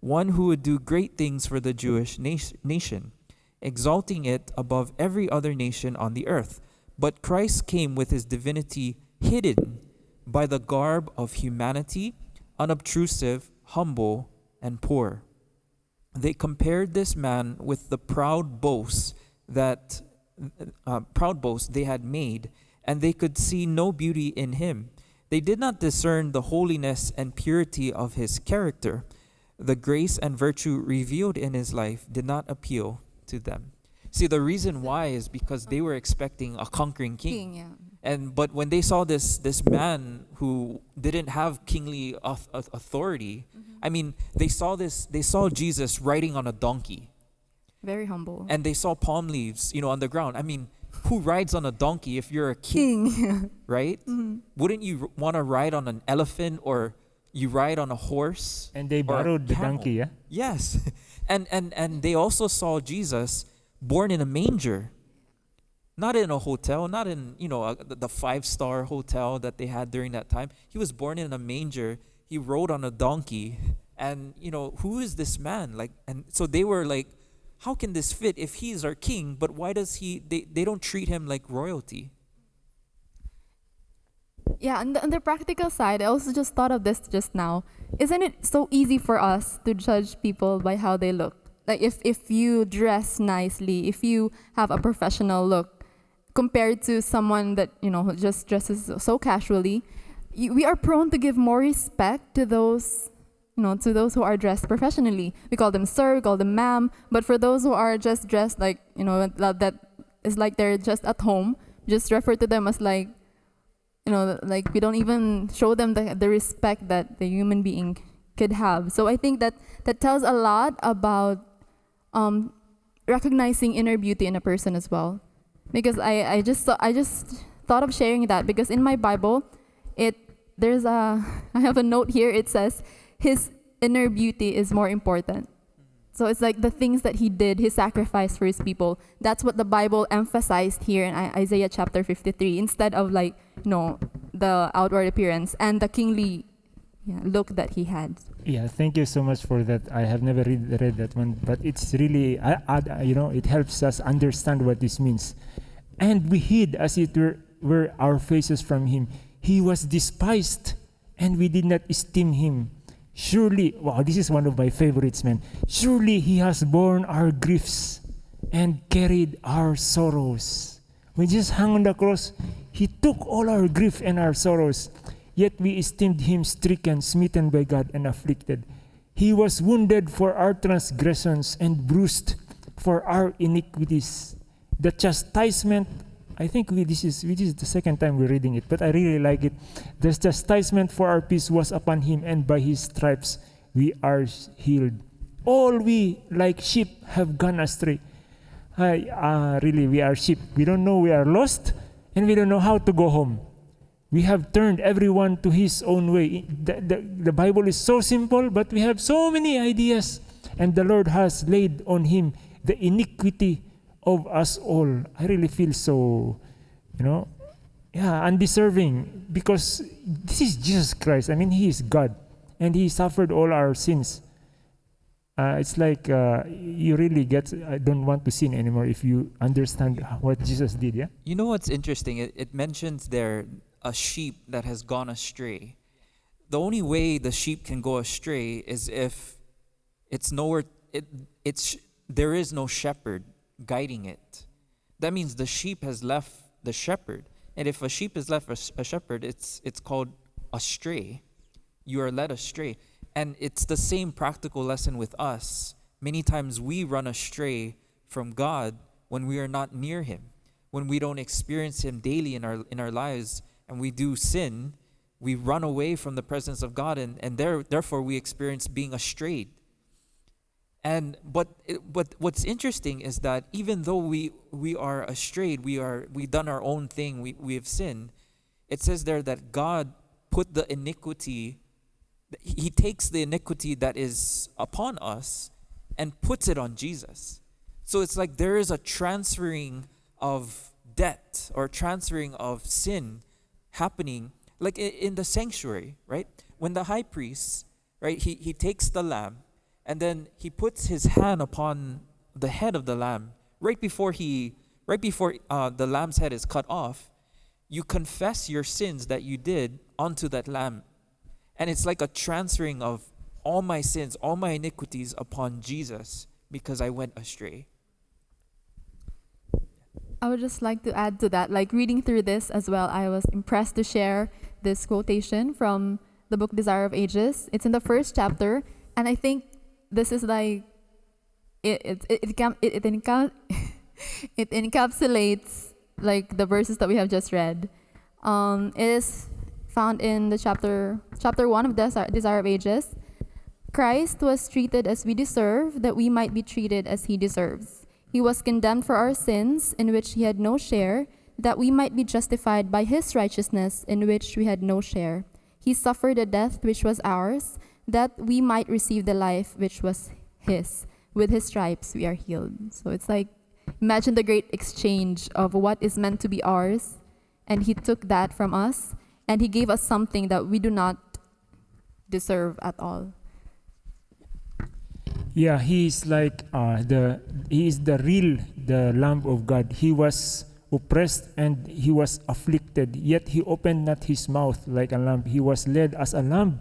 one who would do great things for the Jewish na- nation, exalting it above every other nation on the earth. But Christ came with his divinity hidden by the garb of humanity, unobtrusive, humble, and poor. They compared this man with the proud boasts that uh, proud boasts they had made, and they could see no beauty in him. They did not discern the holiness and purity of his character. The grace and virtue revealed in his life did not appeal to them. See, the reason why is because they were expecting a conquering king. yeah And but when they saw this this man who didn't have kingly auth- auth- authority, mm-hmm. I mean, they saw this they saw Jesus riding on a donkey very humble and they saw palm leaves, you know, on the ground. I mean, who rides on a donkey if you're a king, king right? Mm-hmm. Wouldn't you want to ride on an elephant or you ride on a horse? And they borrowed the donkey, yeah? Yes. And and and they also saw Jesus born in a manger. Not in a hotel, not in, you know, a, the the five-star hotel that they had during that time. He was born in a manger. He rode on a donkey. And, you know, who is this man? Like and so they were like, how can this fit if he's our king, but why does he they, they don't treat him like royalty? Yeah, and the, on the practical side, I also just thought of this just now. Isn't it so easy for us to judge people by how they look? Like if, if you dress nicely, if you have a professional look, compared to someone that you know just dresses so casually, we are prone to give more respect to those, you know, to those who are dressed professionally. We call them sir, we call them ma'am. But for those who are just dressed like you know that that is like they're just at home, just refer to them as like you know, like we don't even show them the, the respect that the human being could have. So I think that that tells a lot about um, recognizing inner beauty in a person as well. Because I, I just I just thought of sharing that because in my Bible, it there's a I have a note here. It says his inner beauty is more important. So it's like the things that he did, his sacrifice for his people. That's what the Bible emphasized here in Isaiah chapter 53 instead of like, you know, the outward appearance and the kingly yeah, look that he had. Yeah, thank you so much for that. I have never read, read that one, but it's really, I, I, you know, it helps us understand what this means. And we hid, as it were, were our faces from him. He was despised, and we did not esteem him. Surely, wow, this is one of my favorites, man. Surely he has borne our griefs and carried our sorrows. When Jesus hung on the cross, he took all our grief and our sorrows. Yet we esteemed him stricken, smitten by God, and afflicted. He was wounded for our transgressions and bruised for our iniquities. The chastisement, I think we, this, is, this is the second time we're reading it, but I really like it. The chastisement for our peace was upon him, and by his stripes we are healed. All we, like sheep, have gone astray. I, uh, really, we are sheep. We don't know we are lost, and we don't know how to go home. We have turned everyone to his own way. The, the, the Bible is so simple, but we have so many ideas. And the Lord has laid on him the iniquity of us all. I really feel so, you know, yeah, undeserving because this is Jesus Christ. I mean, He is God and He suffered all our sins. Uh, it's like uh, you really get, I don't want to sin anymore if you understand what Jesus did, yeah? You know what's interesting? It, it mentions there a sheep that has gone astray. The only way the sheep can go astray is if it's nowhere, it, it's, there is no shepherd guiding it. That means the sheep has left the shepherd. And if a sheep is left a, a shepherd, it's, it's called astray. You are led astray. And it's the same practical lesson with us. Many times we run astray from God when we are not near Him, when we don't experience Him daily in our, in our lives, and we do sin, we run away from the presence of God, and, and there, therefore we experience being astray. And but but what's interesting is that even though we we are astray, we are we done our own thing, we, we have sinned, it says there that God put the iniquity he takes the iniquity that is upon us and puts it on Jesus. So it's like there is a transferring of debt or transferring of sin happening like in the sanctuary, right? When the high priest, right, he, he takes the lamb and then he puts his hand upon the head of the lamb right before he right before uh, the lamb's head is cut off you confess your sins that you did onto that lamb and it's like a transferring of all my sins, all my iniquities upon Jesus because I went astray. I would just like to add to that, like reading through this as well, I was impressed to share this quotation from the book Desire of Ages. It's in the first chapter, and I think this is like it it it, it, it, it, it encapsulates like the verses that we have just read. Um, it is found in the chapter chapter 1 of Desire, Desire of Ages. Christ was treated as we deserve, that we might be treated as he deserves. He was condemned for our sins, in which he had no share, that we might be justified by his righteousness, in which we had no share. He suffered a death which was ours, that we might receive the life which was his. With his stripes we are healed. So it's like, imagine the great exchange of what is meant to be ours, and he took that from us and he gave us something that we do not deserve at all. Yeah, he is like uh, the he is the real the Lamb of God. He was oppressed and he was afflicted, yet he opened not his mouth like a lamb. He was led as a lamb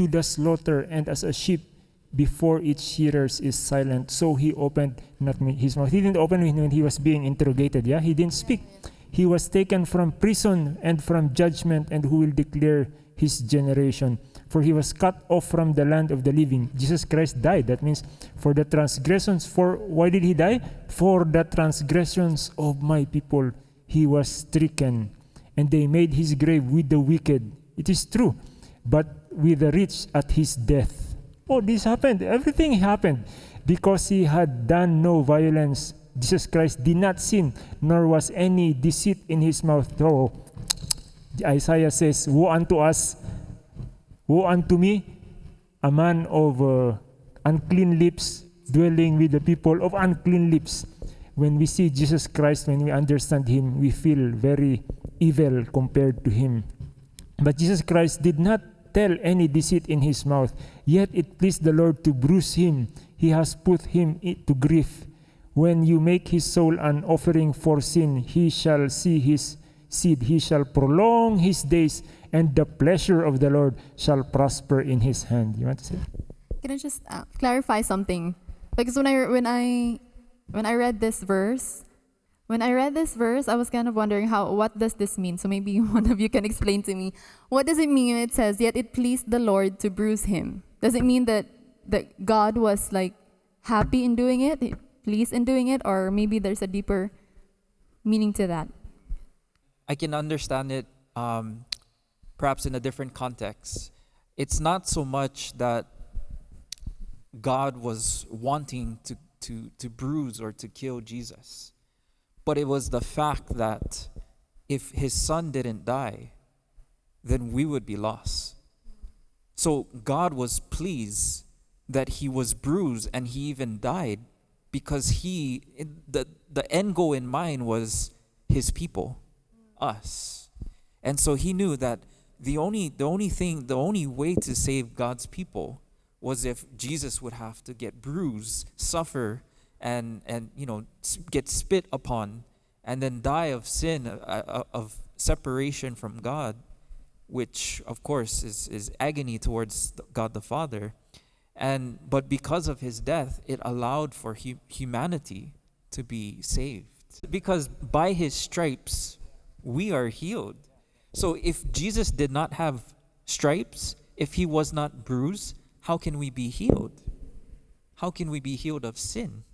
to the slaughter, and as a sheep before its shearers is silent, so he opened not his mouth. He didn't open when he was being interrogated. Yeah, he didn't speak. He was taken from prison and from judgment, and who will declare his generation? For he was cut off from the land of the living. Jesus Christ died. That means for the transgressions. For why did he die? For the transgressions of my people he was stricken, and they made his grave with the wicked. It is true, but with the rich at his death. Oh, this happened. Everything happened because he had done no violence Jesus Christ did not sin, nor was any deceit in his mouth. So Isaiah says, Woe unto us, woe unto me, a man of uh, unclean lips, dwelling with the people of unclean lips. When we see Jesus Christ, when we understand him, we feel very evil compared to him. But Jesus Christ did not tell any deceit in his mouth, yet it pleased the Lord to bruise him. He has put him to grief. When you make his soul an offering for sin, he shall see his seed, he shall prolong his days, and the pleasure of the Lord shall prosper in his hand. You want to say? Can I just uh, clarify something? Because when I when I when I read this verse, when I read this verse, I was kind of wondering how what does this mean? So maybe one of you can explain to me. What does it mean when it says, "Yet it pleased the Lord to bruise him"? Does it mean that that God was like happy in doing it, pleased in doing it, or maybe there's a deeper meaning to that. I can understand it um, perhaps in a different context. It's not so much that God was wanting to, to, to bruise or to kill Jesus, but it was the fact that if his son didn't die, then we would be lost. So God was pleased that he was bruised and he even died because he the the end goal in mind was his people us and so he knew that the only the only thing the only way to save God's people was if Jesus would have to get bruised suffer and and you know get spit upon and then die of sin uh, uh, of separation from God which of course is is agony towards God the Father. And but because of his death it allowed for hu- humanity to be saved. Because by his stripes we are healed so if jesus did not have stripes if he was not bruised how can we be healed how can we be healed of sin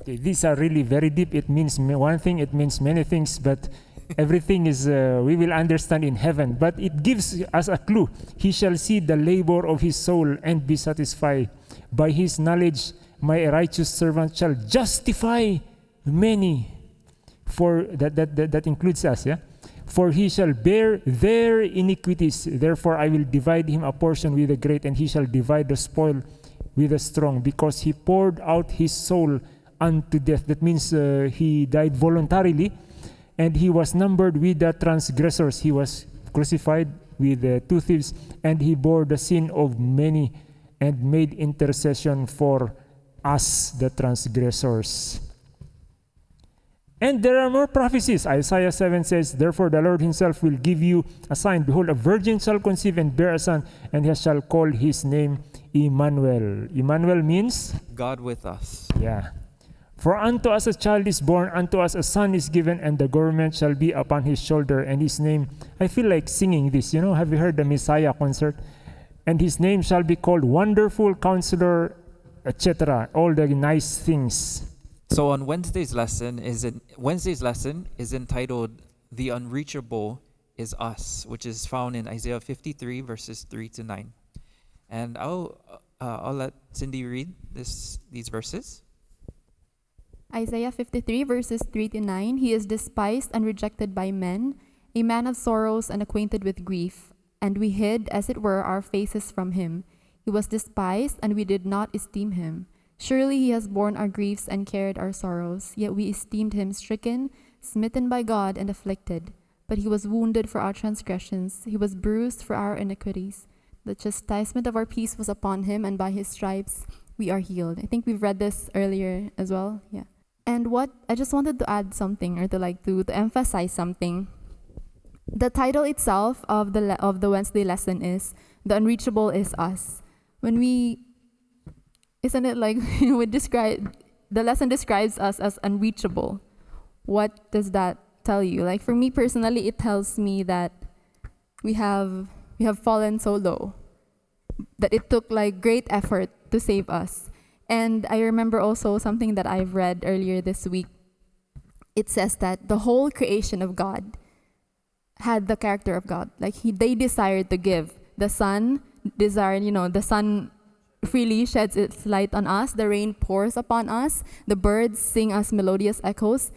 Okay, these are really very deep. It means one thing, it means many things, but everything is, uh, we will understand in heaven. But it gives us a clue. He shall see the labor of his soul and be satisfied. By his knowledge, my righteous servant shall justify many. For that, that, that, that includes us, yeah? For he shall bear their iniquities. Therefore, I will divide him a portion with the great, and he shall divide the spoil with the strong, because he poured out his soul unto death. That means uh, he died voluntarily, and he was numbered with the transgressors. He was crucified with the two thieves, and he bore the sin of many and made intercession for us, the transgressors. And there are more prophecies. Isaiah 7 says, Therefore the Lord himself will give you a sign. Behold, a virgin shall conceive and bear a son, and he shall call his name Emmanuel. Emmanuel means god with us yeah. For unto us a child is born, unto us a son is given, and the government shall be upon his shoulder, and his name. I feel like singing this. You know, have you heard the Messiah concert? And his name shall be called Wonderful Counselor, etc. All the nice things. So on wednesday's lesson is in wednesday's lesson is entitled the unreachable is us which is found in isaiah 53 verses 3 to 9 and i'll uh, i'll let cindy read this these verses Isaiah 53, verses 3 to 9 He is despised and rejected by men, a man of sorrows and acquainted with grief. And we hid, as it were, our faces from him. He was despised, and we did not esteem him. Surely he has borne our griefs and carried our sorrows. Yet we esteemed him stricken, smitten by God, and afflicted. But he was wounded for our transgressions, he was bruised for our iniquities. The chastisement of our peace was upon him, and by his stripes we are healed. I think we've read this earlier as well. Yeah. And what I just wanted to add something or to like to, to emphasize something. The title itself of the le- of the Wednesday lesson is "The Unreachable Is Us." When we, isn't it like we describe the lesson describes us as unreachable? What does that tell you? Like for me personally, it tells me that we have we have fallen so low that it took like great effort to save us. And I remember also something that I've read earlier this week. It says that the whole creation of God had the character of God. Like he, they desired to give. The sun desired, you know, the sun freely sheds its light on us. The rain pours upon us. The birds sing us melodious echoes.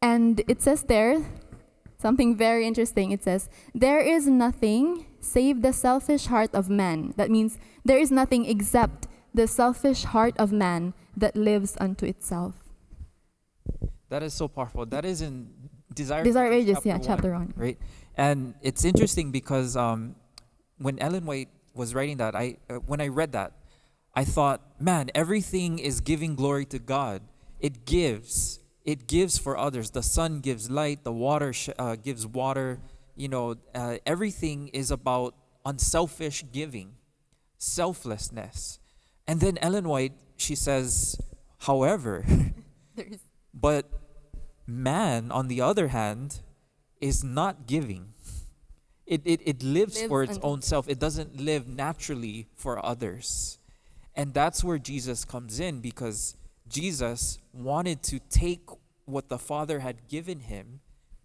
And it says there something very interesting. It says, There is nothing save the selfish heart of man. That means there is nothing except the selfish heart of man that lives unto itself. That is so powerful. That is in Desire, Desire Ages, yeah, chapter one. Right. And it's interesting because um, when Ellen White was writing that, I uh, when I read that, I thought, man, everything is giving glory to God. It gives. It gives for others. The sun gives light. The water sh- uh, gives water. You know, uh, everything is about unselfish giving, selflessness. And then Ellen White, she says, however, but man, on the other hand, is not giving. It, it, it lives Lives for its own self. It doesn't live naturally for others. And that's where Jesus comes in because Jesus wanted to take what the Father had given him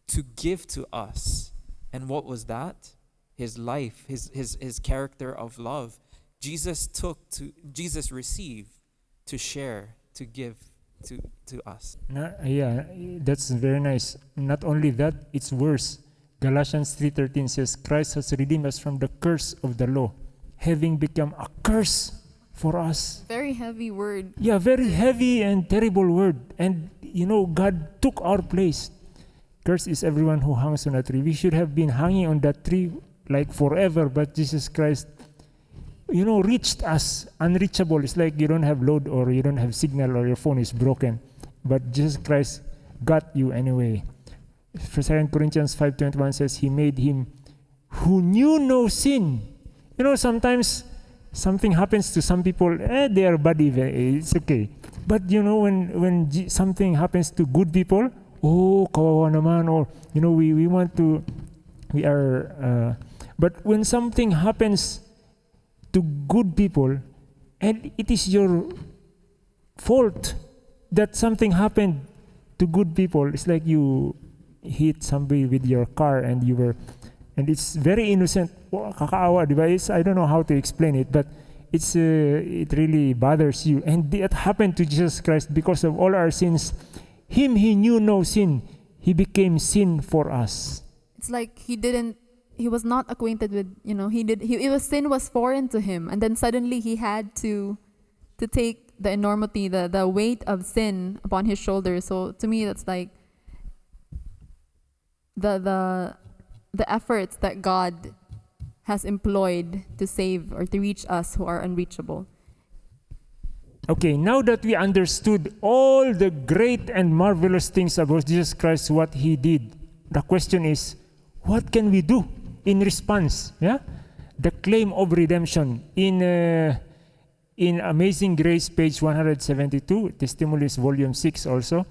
to give to us. And what was that? His life, his, his, his character of love. Jesus took to, Jesus received to share, to give to, to us. Na, yeah, that's very nice. Not only that, it's worse. Galatians 3:13 says Christ has redeemed us from the curse of the law, having become a curse for us. Very heavy word. Yeah, very heavy and terrible word. And you know, God took our place. Curse is everyone who hangs on a tree. We should have been hanging on that tree like forever, but Jesus Christ, you know, reached us unreachable. It's like you don't have load or you don't have signal or your phone is broken. But Jesus Christ got you anyway. For 2 Corinthians 5.21 says, He made him who knew no sin. You know, sometimes something happens to some people, eh, they are bad eh, it's okay. But you know, when, when something happens to good people, oh, kawawa naman, or, you know, we, we want to, we are, uh, but when something happens to good people, and it is your fault that something happened to good people, it's like you hit somebody with your car and you were and it's very innocent. Kakaawa di ba It's- i don't know how to explain it but it's uh, it really bothers you. And that happened to jesus christ because of all our sins. Him he knew no sin. He became sin for us. It's like he didn't he was not acquainted with, you know, he did he it was sin was foreign to him. And then suddenly he had to to take the enormity, the the weight of sin upon his shoulders. So to me that's like the the the efforts that God has employed to save or to reach us who are unreachable. okay now that we understood all the great and marvelous things about jesus christ what he did the question is what can we do in response yeah the claim of redemption in uh, in amazing grace page 172 testimonies volume 6 also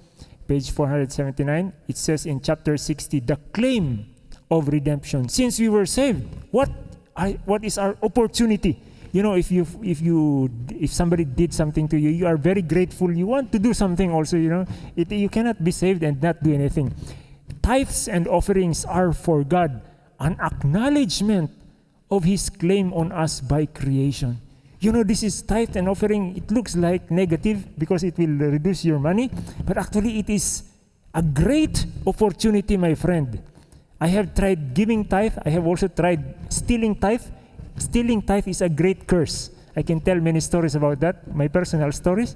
page 479 it says in chapter 60 the claim of redemption. Since we were saved what I, what is our opportunity? You know if you if you if somebody did something to you you are very grateful. You want to do something also you know. It, you cannot be saved and not do anything. Tithes and offerings are for god an acknowledgement of his claim on us by creation. You know this is tithe and offering. It looks like negative because it will reduce your money but actually it is a great opportunity my friend i have tried giving tithe. I have also tried stealing tithe. Stealing tithe is a great curse. I can tell many stories about that my personal stories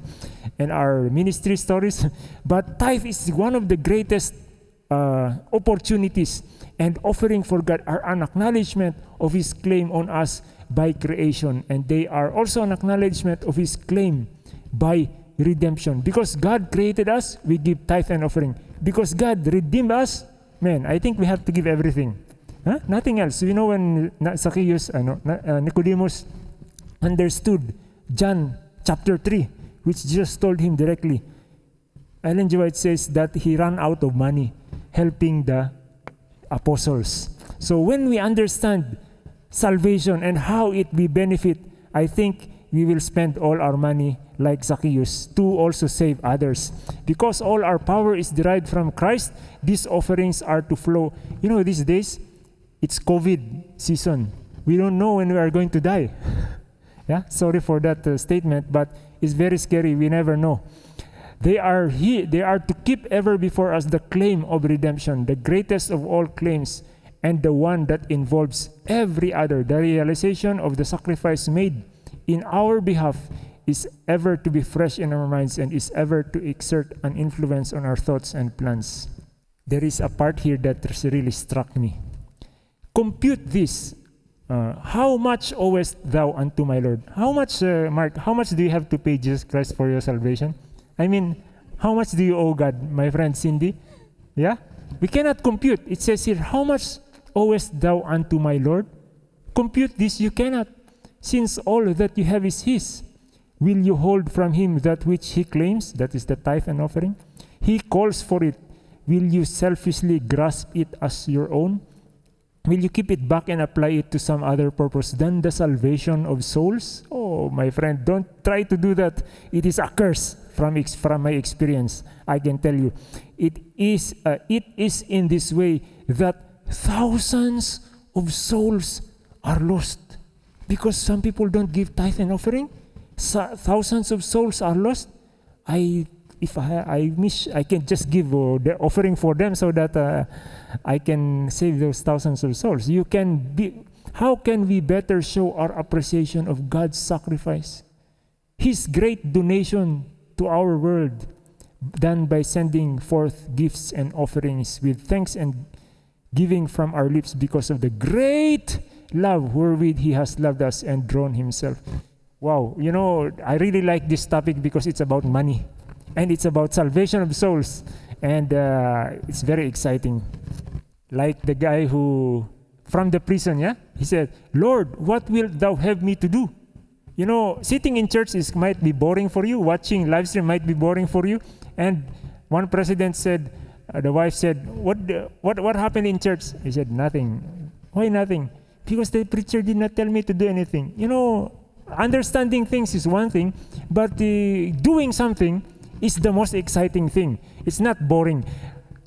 and our ministry stories. But tithe is one of the greatest uh, opportunities and offering for God. Are an acknowledgement of His claim on us by creation, and they are also an acknowledgement of His claim by redemption. Because God created us, we give tithe and offering. Because God redeemed us, man, I think we have to give everything. Huh? Nothing else. You know when Zacchaeus, ano, na- uh, Nicodemus understood John chapter 3, which Jesus told him directly. Ellen G. White says that he ran out of money helping the apostles. So when we understand salvation and how it will benefit, I think we will spend all our money like Zacchaeus to also save others. Because all our power is derived from Christ, these offerings are to flow. You know, these days, it's COVID season. We don't know when we are going to die. yeah, sorry for that uh, statement, but it's very scary. We never know. They are he, they are to keep ever before us the claim of redemption, the greatest of all claims, and the one that involves every other. The realization of the sacrifice made in our behalf is ever to be fresh in our minds and is ever to exert an influence on our thoughts and plans. There is a part here that really struck me. Compute this. Uh, how much owest thou unto my Lord? How much, uh, Mark, how much do you have to pay Jesus Christ for your salvation? I mean, how much do you owe God, my friend Cindy? Yeah? We cannot compute. It says here, how much owest thou unto my Lord? Compute this you cannot, since all that you have is His. Will you hold from Him that which He claims, that is the tithe and offering? He calls for it. Will you selfishly grasp it as your own? Will you keep it back and apply it to some other purpose than the salvation of souls? Oh, my friend, don't try to do that. It is a curse from, ex- from my experience. I can tell you. It is, uh, it is in this way that thousands of souls are lost because some people don't give tithe and offering. Sa- thousands of souls are lost. I if I, I miss, I can just give uh, the offering for them so that uh, I can save those thousands of souls. You can be. How can we better show our appreciation of God's sacrifice, His great donation to our world, than by sending forth gifts and offerings with thanks and giving from our lips because of the great love wherewith He has loved us and drawn Himself. Wow, you know, I really like this topic because it's about money and it's about salvation of souls. And uh, it's very exciting. Like the guy who from the prison yeah? He said lord what wilt thou have me to do? You know sitting in church is might be boring for you. Watching live stream might be boring for you. And one president said uh, the wife said what the, what what happened in church? He said nothing. Why nothing because the preacher did not tell me to do anything you know understanding things is one thing but uh, doing something is the most exciting thing. It's not boring.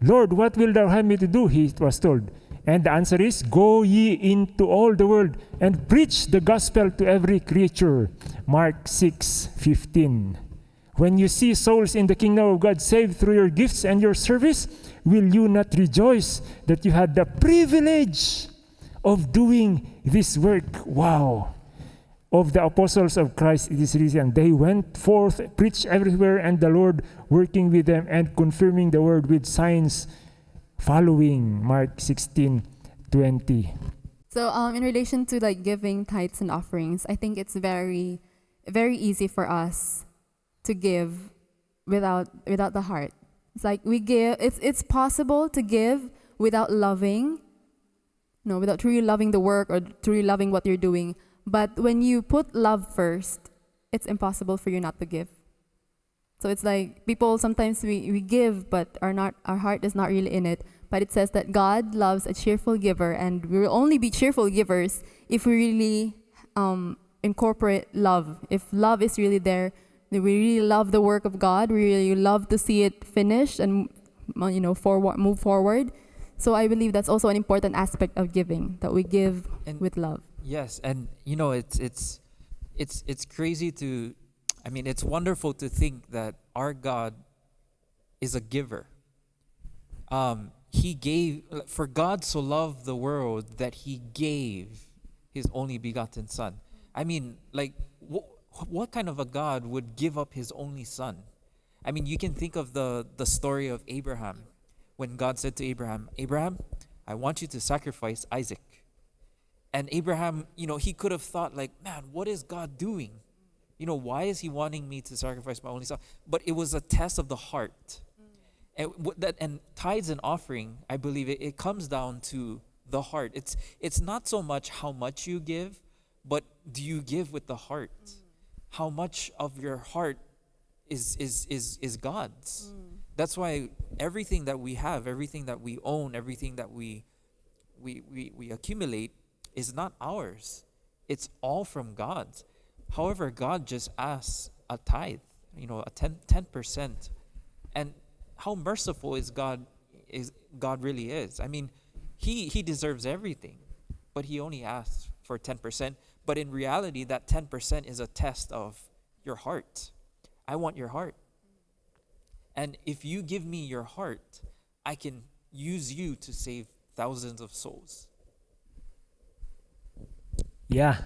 Lord, what will thou have me to do? He was told. And the answer is, Go ye into all the world and preach the gospel to every creature. Mark 6 15. When you see souls in the kingdom of God saved through your gifts and your service, will you not rejoice that you had the privilege of doing this work? Wow of the apostles of Christ it is written, they went forth, preached everywhere, and the Lord working with them and confirming the word with signs following. Mark 16 20. So, um, in relation to like giving tithes and offerings, I think it's very, very easy for us to give without without the heart. It's like we give. It's it's possible to give without loving. No, without truly loving the work or truly loving what you're doing. But when you put love first, it's impossible for you not to give. So it's like people sometimes we, we give, but are not our heart is not really in it. But it says that God loves a cheerful giver, and we will only be cheerful givers if we really um, incorporate love. If love is really there, we really love the work of God. We really love to see it finished and you know forward, move forward. So I believe that's also an important aspect of giving that we give And- with love. Yes, and you know it's it's it's it's crazy to I mean it's wonderful to think that our God is a giver. Um he gave for God so loved the world that he gave his only begotten son. I mean like wh- what kind of a God would give up his only son? I mean you can think of the the story of Abraham when God said to Abraham, "Abraham, I want you to sacrifice Isaac." And Abraham, you know, he could have thought like, man, what is God doing? You know, why is he wanting me to sacrifice my only son? But it was a test of the heart. Mm. And what that and tithes and offering, I believe it, it comes down to the heart. It's it's not so much how much you give, but do you give with the heart? Mm. How much of your heart is is is is God's? Mm. That's why everything that we have, everything that we own, everything that we we, we, we accumulate is not ours. It's all from God's. However, God just asks a tithe, you know, a 10 percent. And how merciful is God is God really is. I mean, he he deserves everything, but he only asks for 10%. But in reality, that 10% is a test of your heart. I want your heart. And if you give me your heart, I can use you to save thousands of souls. Yeah.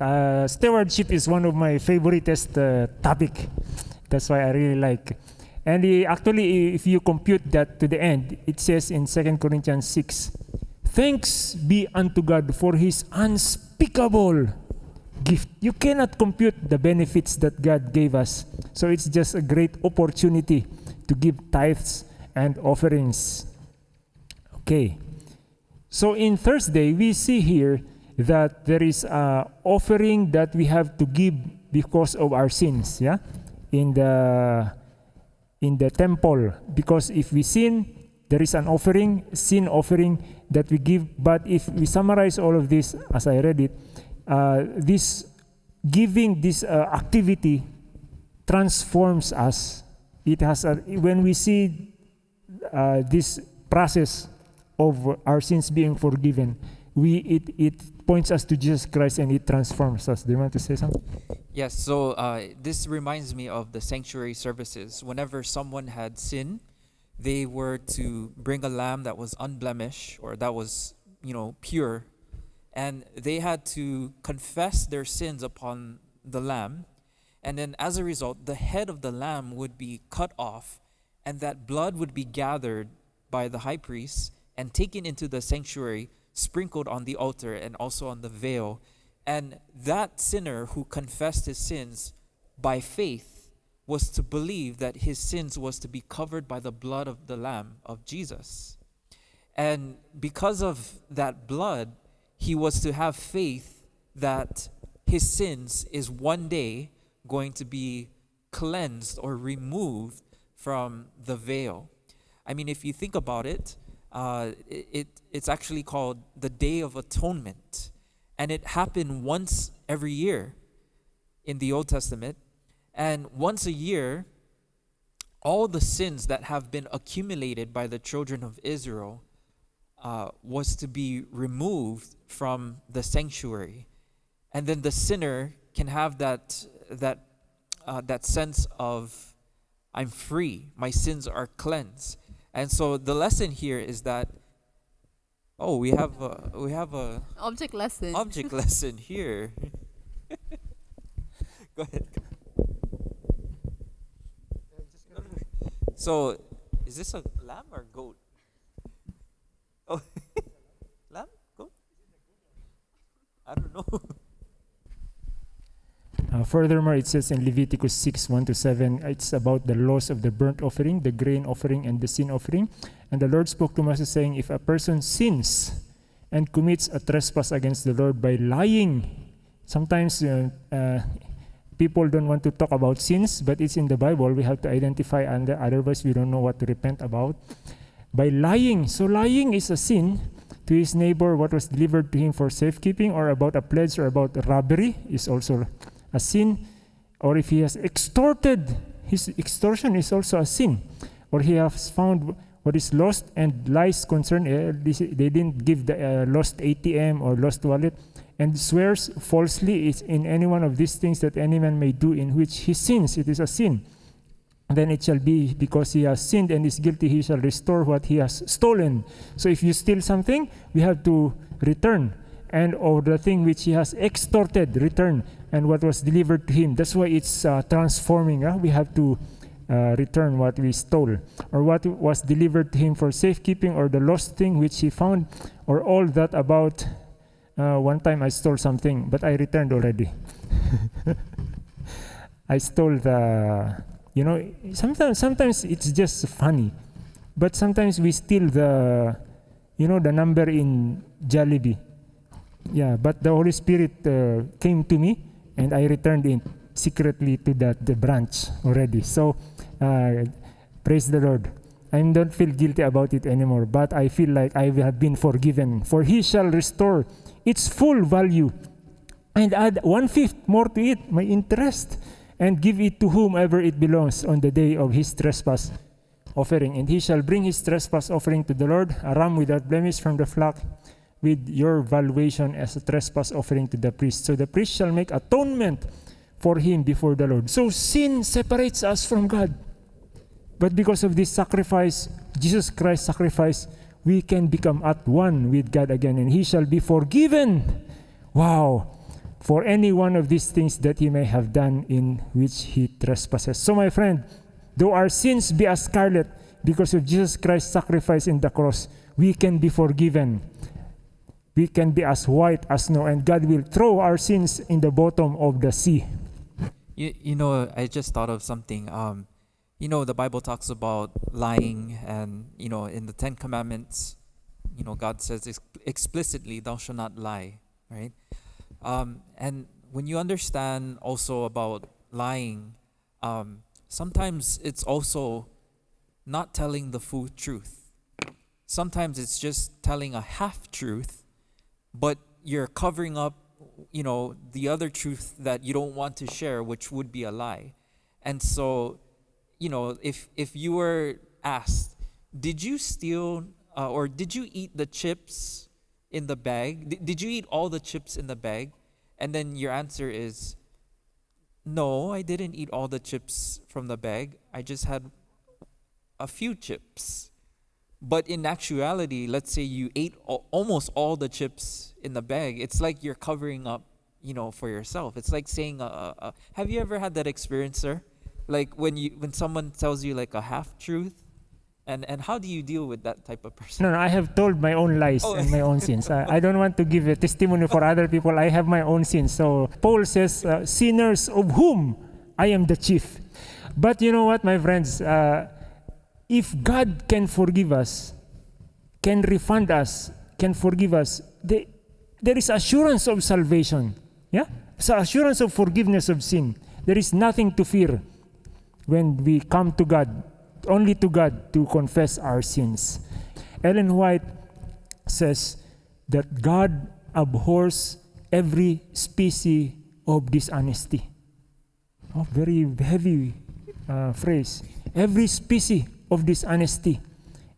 Uh, stewardship is one of my favoriteest uh, topic. That's why I really like. And actually, if you compute that to the end, it says in 2 Corinthians 6, Thanks be unto God for his unspeakable gift. You cannot compute the benefits that God gave us. So it's just a great opportunity to give tithes and offerings. Okay. So in Thursday, we see here that there is an offering that we have to give because of our sins, yeah? In the in the temple because if we sin, there is an offering, sin offering that we give. But if we summarize all of this, as I read it, uh, this giving, this uh, activity transforms us. It has a, when we see uh, this process of our sins being forgiven, we it it points us to Jesus Christ and it transforms us. Do you want to say something? Yes, so uh, this reminds me of the sanctuary services. Whenever someone had sin, they were to bring a lamb that was unblemished or that was, you know, pure, and they had to confess their sins upon the lamb, and then as a result, the head of the lamb would be cut off, and that blood would be gathered by the high priest and taken into the sanctuary, sprinkled on the altar and also on the veil. And that sinner who confessed his sins by faith was to believe that his sins was to be covered by the blood of the lamb of Jesus. And because of that blood, he was to have faith that his sins is one day going to be cleansed or removed from the veil. I mean, if you think about it, uh, it, it it's actually called the Day of Atonement, and it happened once every year in the Old Testament, and once a year, all the sins that have been accumulated by the children of Israel uh, was to be removed from the sanctuary, and then the sinner can have that that uh, that sense of I'm free, my sins are cleansed, and so the lesson here is that oh we have a, we have a Object lesson. object lesson here. Go ahead. So, is this a lamb or goat? Oh, lamb? Goat? I don't know. Uh, furthermore, it says in Leviticus 6 1 to 7, it's about the laws of the burnt offering, the grain offering, and the sin offering. And the Lord spoke to Moses, saying, If a person sins and commits a trespass against the Lord by lying, sometimes uh, uh, people don't want to talk about sins, but it's in the Bible. We have to identify, and otherwise, we don't know what to repent about. By lying. So, lying is a sin to his neighbor, what was delivered to him for safekeeping, or about a pledge, or about robbery is also a sin, or if he has extorted, his extortion is also a sin, or he has found what is lost and lies concerned, uh, they didn't give the uh, lost ATM or lost wallet, and swears falsely is in any one of these things that any man may do in which he sins, it is a sin. Then it shall be because he has sinned and is guilty, he shall restore what he has stolen. So if you steal something, we have to return and or the thing which he has extorted return and what was delivered to him. That's why it's uh, transforming uh, we have to uh, return what we stole or what was delivered to him for safekeeping or the lost thing which he found or all that about uh, one time i stole something but i returned already. I stole the you know sometimes sometimes it's just funny but sometimes we steal the you know the number in Jollibee yeah, but the Holy Spirit uh, came to me, and I returned it secretly to that the branch already. So, uh, praise the Lord. I don't feel guilty about it anymore, but I feel like I have been forgiven. For He shall restore its full value, and add one fifth more to it, my interest, and give it to whomever it belongs on the day of His trespass offering. And He shall bring His trespass offering to the Lord, a ram without blemish from the flock with your valuation as a trespass offering to the priest. So the priest shall make atonement for him before the Lord. So sin separates us from God. But because of this sacrifice, Jesus Christ's sacrifice, we can become at one with God again, and he shall be forgiven. Wow. For any one of these things that he may have done in which he trespasses. So, my friend, though our sins be as scarlet, because of Jesus Christ's sacrifice in the cross, we can be forgiven we can be as white as snow, and God will throw our sins in the bottom of the sea. You, you know, I just thought of something. Um, you know, the Bible talks about lying, and, you know, in the Ten Commandments, you know, God says ex- explicitly, Thou shalt not lie, right? Um, and when you understand also about lying, um, sometimes it's also not telling the full truth. sometimes it's just telling a half truth, but you're covering up, you know, the other truth that you don't want to share, which would be a lie. And so, you know, if if you were asked, did you steal uh, or did you eat the chips in the bag? D- did you eat all the chips in the bag? And then your answer is, no, I didn't eat all the chips from the bag. I just had a few chips. But in actuality, let's say you ate al- almost all the chips in the bag. It's like you're covering up, you know, for yourself. It's like saying, uh, uh, uh, "Have you ever had that experience, sir? Like when you when someone tells you like a half truth, and and how do you deal with that type of person? No, no, I have told my own lies Oh. and my own sins. I, I don't want to give a testimony for other people. I have my own sins. So Paul says, uh, sinners of whom I am the chief. But you know what, my friends? If God can forgive us, can refund us, can forgive us, the, there is assurance of salvation. Yeah? So assurance of forgiveness of sin. There is nothing to fear when we come to God, only to God to confess our sins. Ellen White says that God abhors every species of dishonesty. Oh, very heavy uh, phrase. Every species of dishonesty.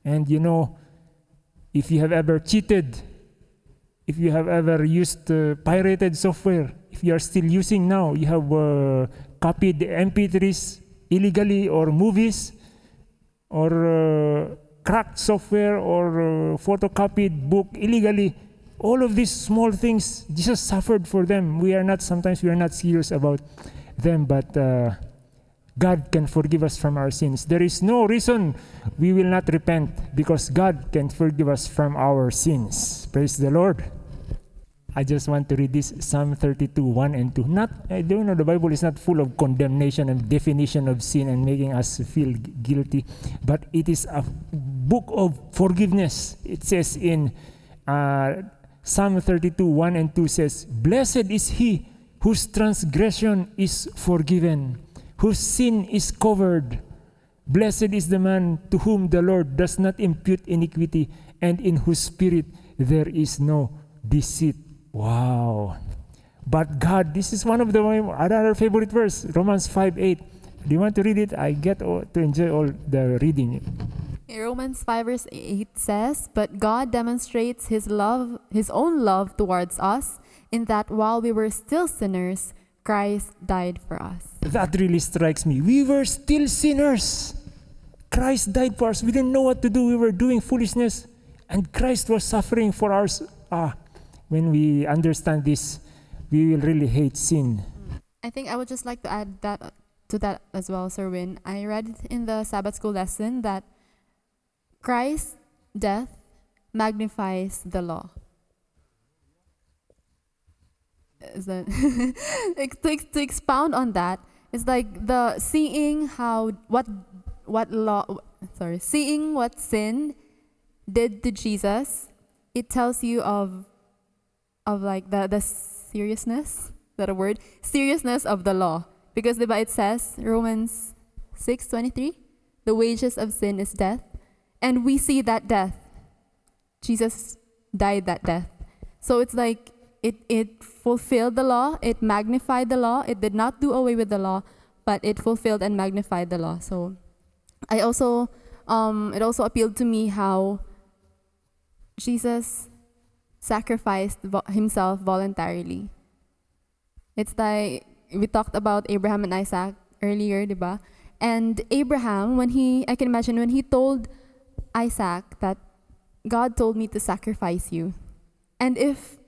And you know, if you have ever cheated, if you have ever used uh, pirated software, if you are still using now, you have uh, copied the MP3s illegally or movies or uh, cracked software or uh, photocopied book illegally. All of these small things, Jesus suffered for them. We are not, sometimes we are not serious about them, but uh, God can forgive us from our sins. There is no reason we will not repent because God can forgive us from our sins. Praise the Lord. I just want to read this Psalm 32, 1 and 2. Not, I don't know, the Bible is not full of condemnation and definition of sin and making us feel guilty, but it is a book of forgiveness. It says in uh, Psalm 32, 1 and 2 says, Blessed is he whose transgression is forgiven, whose sin is covered. Blessed is the man to whom the Lord does not impute iniquity, and in whose spirit there is no deceit. Wow. But God, this is one of the another favorite verse, Romans 5 8. Do you want to read it? I get to enjoy all the reading. Romans 5 verse 8 says, But God demonstrates his love, his own love towards us, in that while we were still sinners, Christ died for us. That really strikes me. We were still sinners. Christ died for us. We didn't know what to do. We were doing foolishness. And Christ was suffering for us. Ah, when we understand this, we will really hate sin. I think I would just like to add that to that as well, Sir Win. I read in the Sabbath school lesson that Christ's death magnifies the law. Is that to, to expound on that? It's like the seeing how what what law sorry seeing what sin did to Jesus. It tells you of of like the the seriousness is that a word seriousness of the law because the it says Romans 6:23 the wages of sin is death and we see that death Jesus died that death so it's like it it fulfilled the law it magnified the law it did not do away with the law but it fulfilled and magnified the law so I also um it also appealed to me how Jesus sacrificed vo- himself voluntarily. It's like we talked about Abraham and Isaac earlier, diba? And Abraham, when he, I can imagine when he told Isaac that God told me to sacrifice you, and if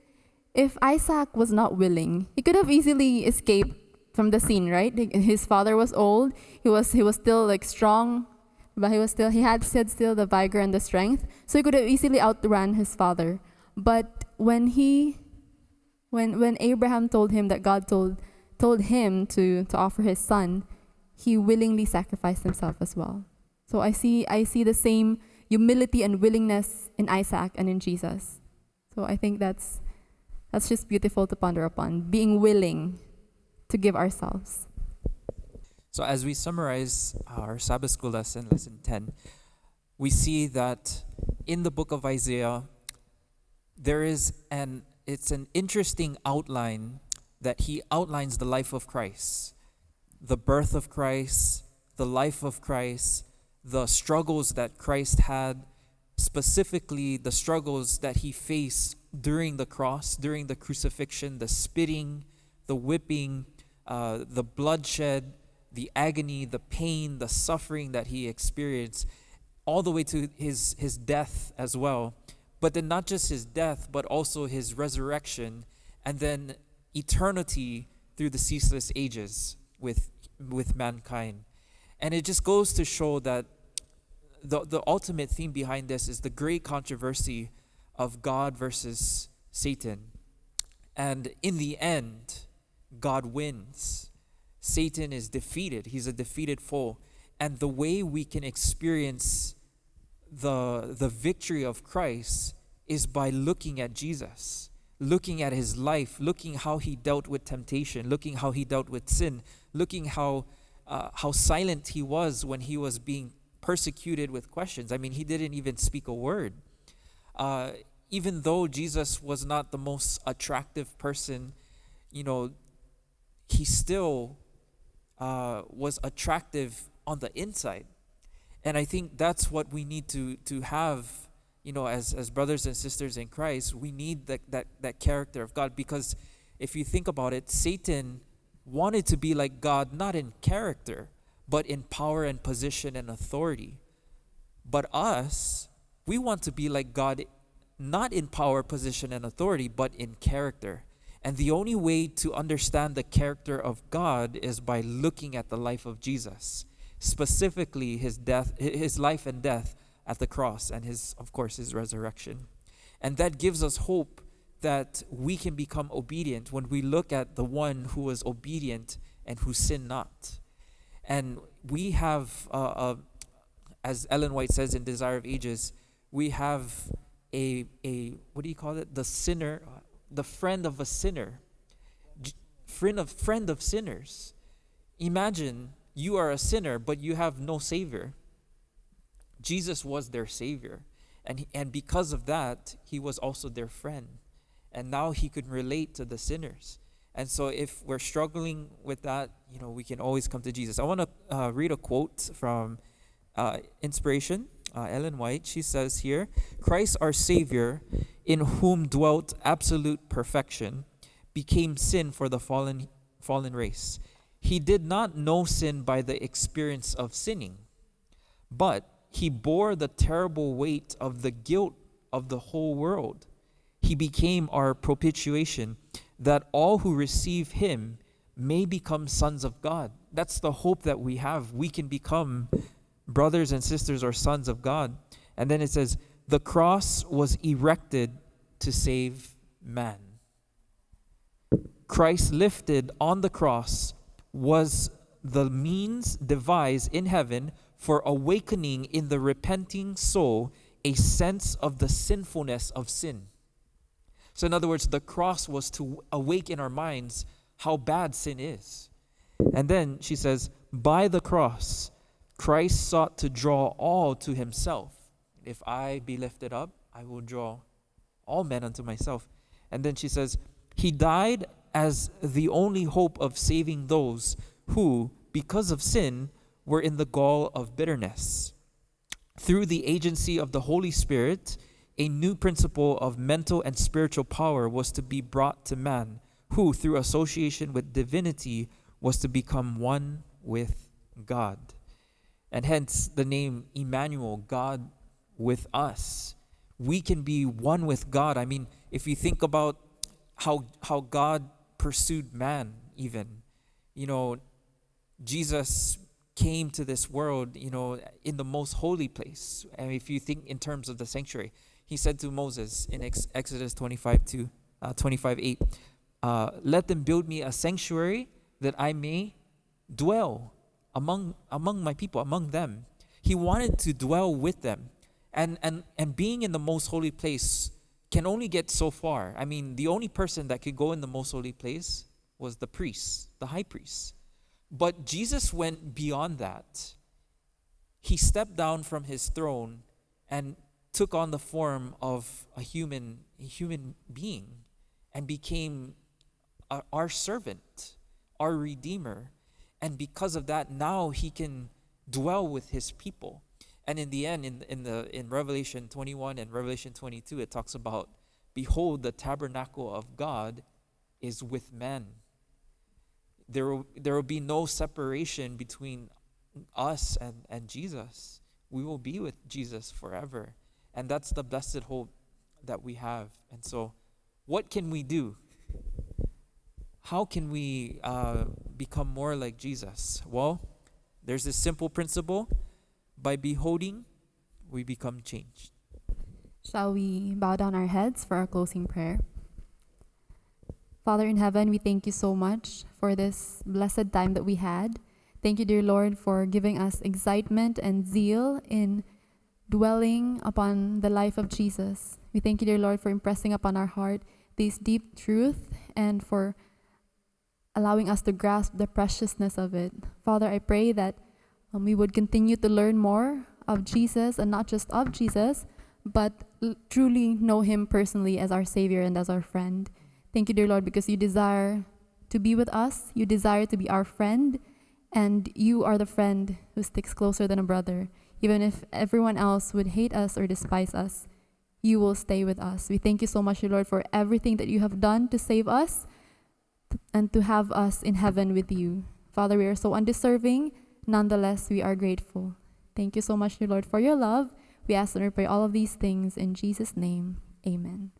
if Isaac was not willing, he could have easily escaped from the scene, right? His father was old. He was he was still like strong, but he was still he had said still the vigor and the strength, so he could have easily outrun his father. But when he when when Abraham told him that God told told him to to offer his son, he willingly sacrificed himself as well. So I see I see the same humility and willingness in Isaac and in Jesus. So I think that's that's just beautiful to ponder upon, being willing to give ourselves. So as we summarize our Sabbath school lesson, lesson 10, we see that in the book of Isaiah, there is an it's an interesting outline that he outlines the life of Christ, the birth of Christ, the life of Christ, the struggles that Christ had, specifically the struggles that he faced during the cross, during the crucifixion, the spitting, the whipping, uh, the bloodshed, the agony, the pain, the suffering that he experienced, all the way to his, his death as well. But then not just his death, but also his resurrection, and then eternity through the ceaseless ages with, with mankind. And it just goes to show that the, the ultimate theme behind this is the great controversy of God versus Satan. And in the end, God wins. Satan is defeated. He's a defeated foe. And the way we can experience the, the victory of Christ is by looking at Jesus, looking at his life, looking how he dealt with temptation, looking how he dealt with sin, looking how, uh, how silent he was when he was being persecuted with questions. I mean, he didn't even speak a word. Uh, even though Jesus was not the most attractive person, you know, he still uh, was attractive on the inside. And I think that's what we need to, to have, you know, as, as brothers and sisters in Christ. We need that, that, that character of God because if you think about it, Satan wanted to be like God, not in character, but in power and position and authority. But us, we want to be like God, not in power, position, and authority, but in character. And the only way to understand the character of God is by looking at the life of Jesus, specifically his death, his life and death at the cross, and his, of course, his resurrection. And that gives us hope that we can become obedient when we look at the one who was obedient and who sinned not. And we have, uh, uh, as Ellen White says in Desire of Ages, we have a, a what do you call it? The sinner, the friend of a sinner, friend of friend of sinners. Imagine you are a sinner, but you have no savior. Jesus was their savior, and he, and because of that, he was also their friend, and now he could relate to the sinners. And so, if we're struggling with that, you know, we can always come to Jesus. I want to uh, read a quote from uh, Inspiration, uh, Ellen White. She says here Christ, our Savior, in whom dwelt absolute perfection, became sin for the fallen, fallen race. He did not know sin by the experience of sinning, but he bore the terrible weight of the guilt of the whole world. He became our propitiation that all who receive him may become sons of God. That's the hope that we have. We can become brothers and sisters are sons of God. And then it says, the cross was erected to save man. Christ lifted on the cross was the means devised in heaven for awakening in the repenting soul a sense of the sinfulness of sin. So, in other words, the cross was to awaken our minds how bad sin is. And then she says, by the cross, Christ sought to draw all to himself. If I be lifted up, I will draw all men unto myself. And then she says, He died as the only hope of saving those who, because of sin, were in the gall of bitterness. Through the agency of the Holy Spirit, a new principle of mental and spiritual power was to be brought to man, who, through association with divinity, was to become one with God. And hence the name Emmanuel, God with us. We can be one with God. I mean, if you think about how, how God pursued man, even, you know, Jesus came to this world, you know, in the most holy place. And if you think in terms of the sanctuary, he said to Moses in Ex- Exodus 25 to uh, 25 8, uh, let them build me a sanctuary that I may dwell among among my people, among them. He wanted to dwell with them. And and and being in the most holy place can only get so far. I mean, the only person that could go in the most holy place was the priest, the high priest. But Jesus went beyond that. he stepped down from his throne and took on the form of a human, a human being and became our, our servant, our redeemer. And because of that, now he can dwell with his people. And in the end, in, in, the, in Revelation 21 and Revelation 22, it talks about, Behold, the tabernacle of God is with men. There will, there will be no separation between us and, and Jesus. We will be with Jesus forever. And that's the blessed hope that we have. And so, what can we do? How can we uh, become more like Jesus? Well, there's this simple principle by beholding, we become changed. Shall we bow down our heads for our closing prayer? Father in heaven, we thank you so much for this blessed time that we had. Thank you, dear Lord, for giving us excitement and zeal in dwelling upon the life of Jesus. We thank you, dear Lord, for impressing upon our heart this deep truth and for allowing us to grasp the preciousness of it. Father, I pray that um, we would continue to learn more of Jesus and not just of Jesus, but truly know him personally as our Savior and as our friend. Thank you, dear Lord, because you desire to be with us, you desire to be our friend, and you are the friend who sticks closer than a brother. Even if everyone else would hate us or despise us, you will stay with us. We thank you so much, dear Lord, for everything that you have done to save us and to have us in heaven with you. Father, we are so undeserving. Nonetheless, we are grateful. Thank you so much, dear Lord, for your love. We ask and we pray all of these things in Jesus' name. Amen.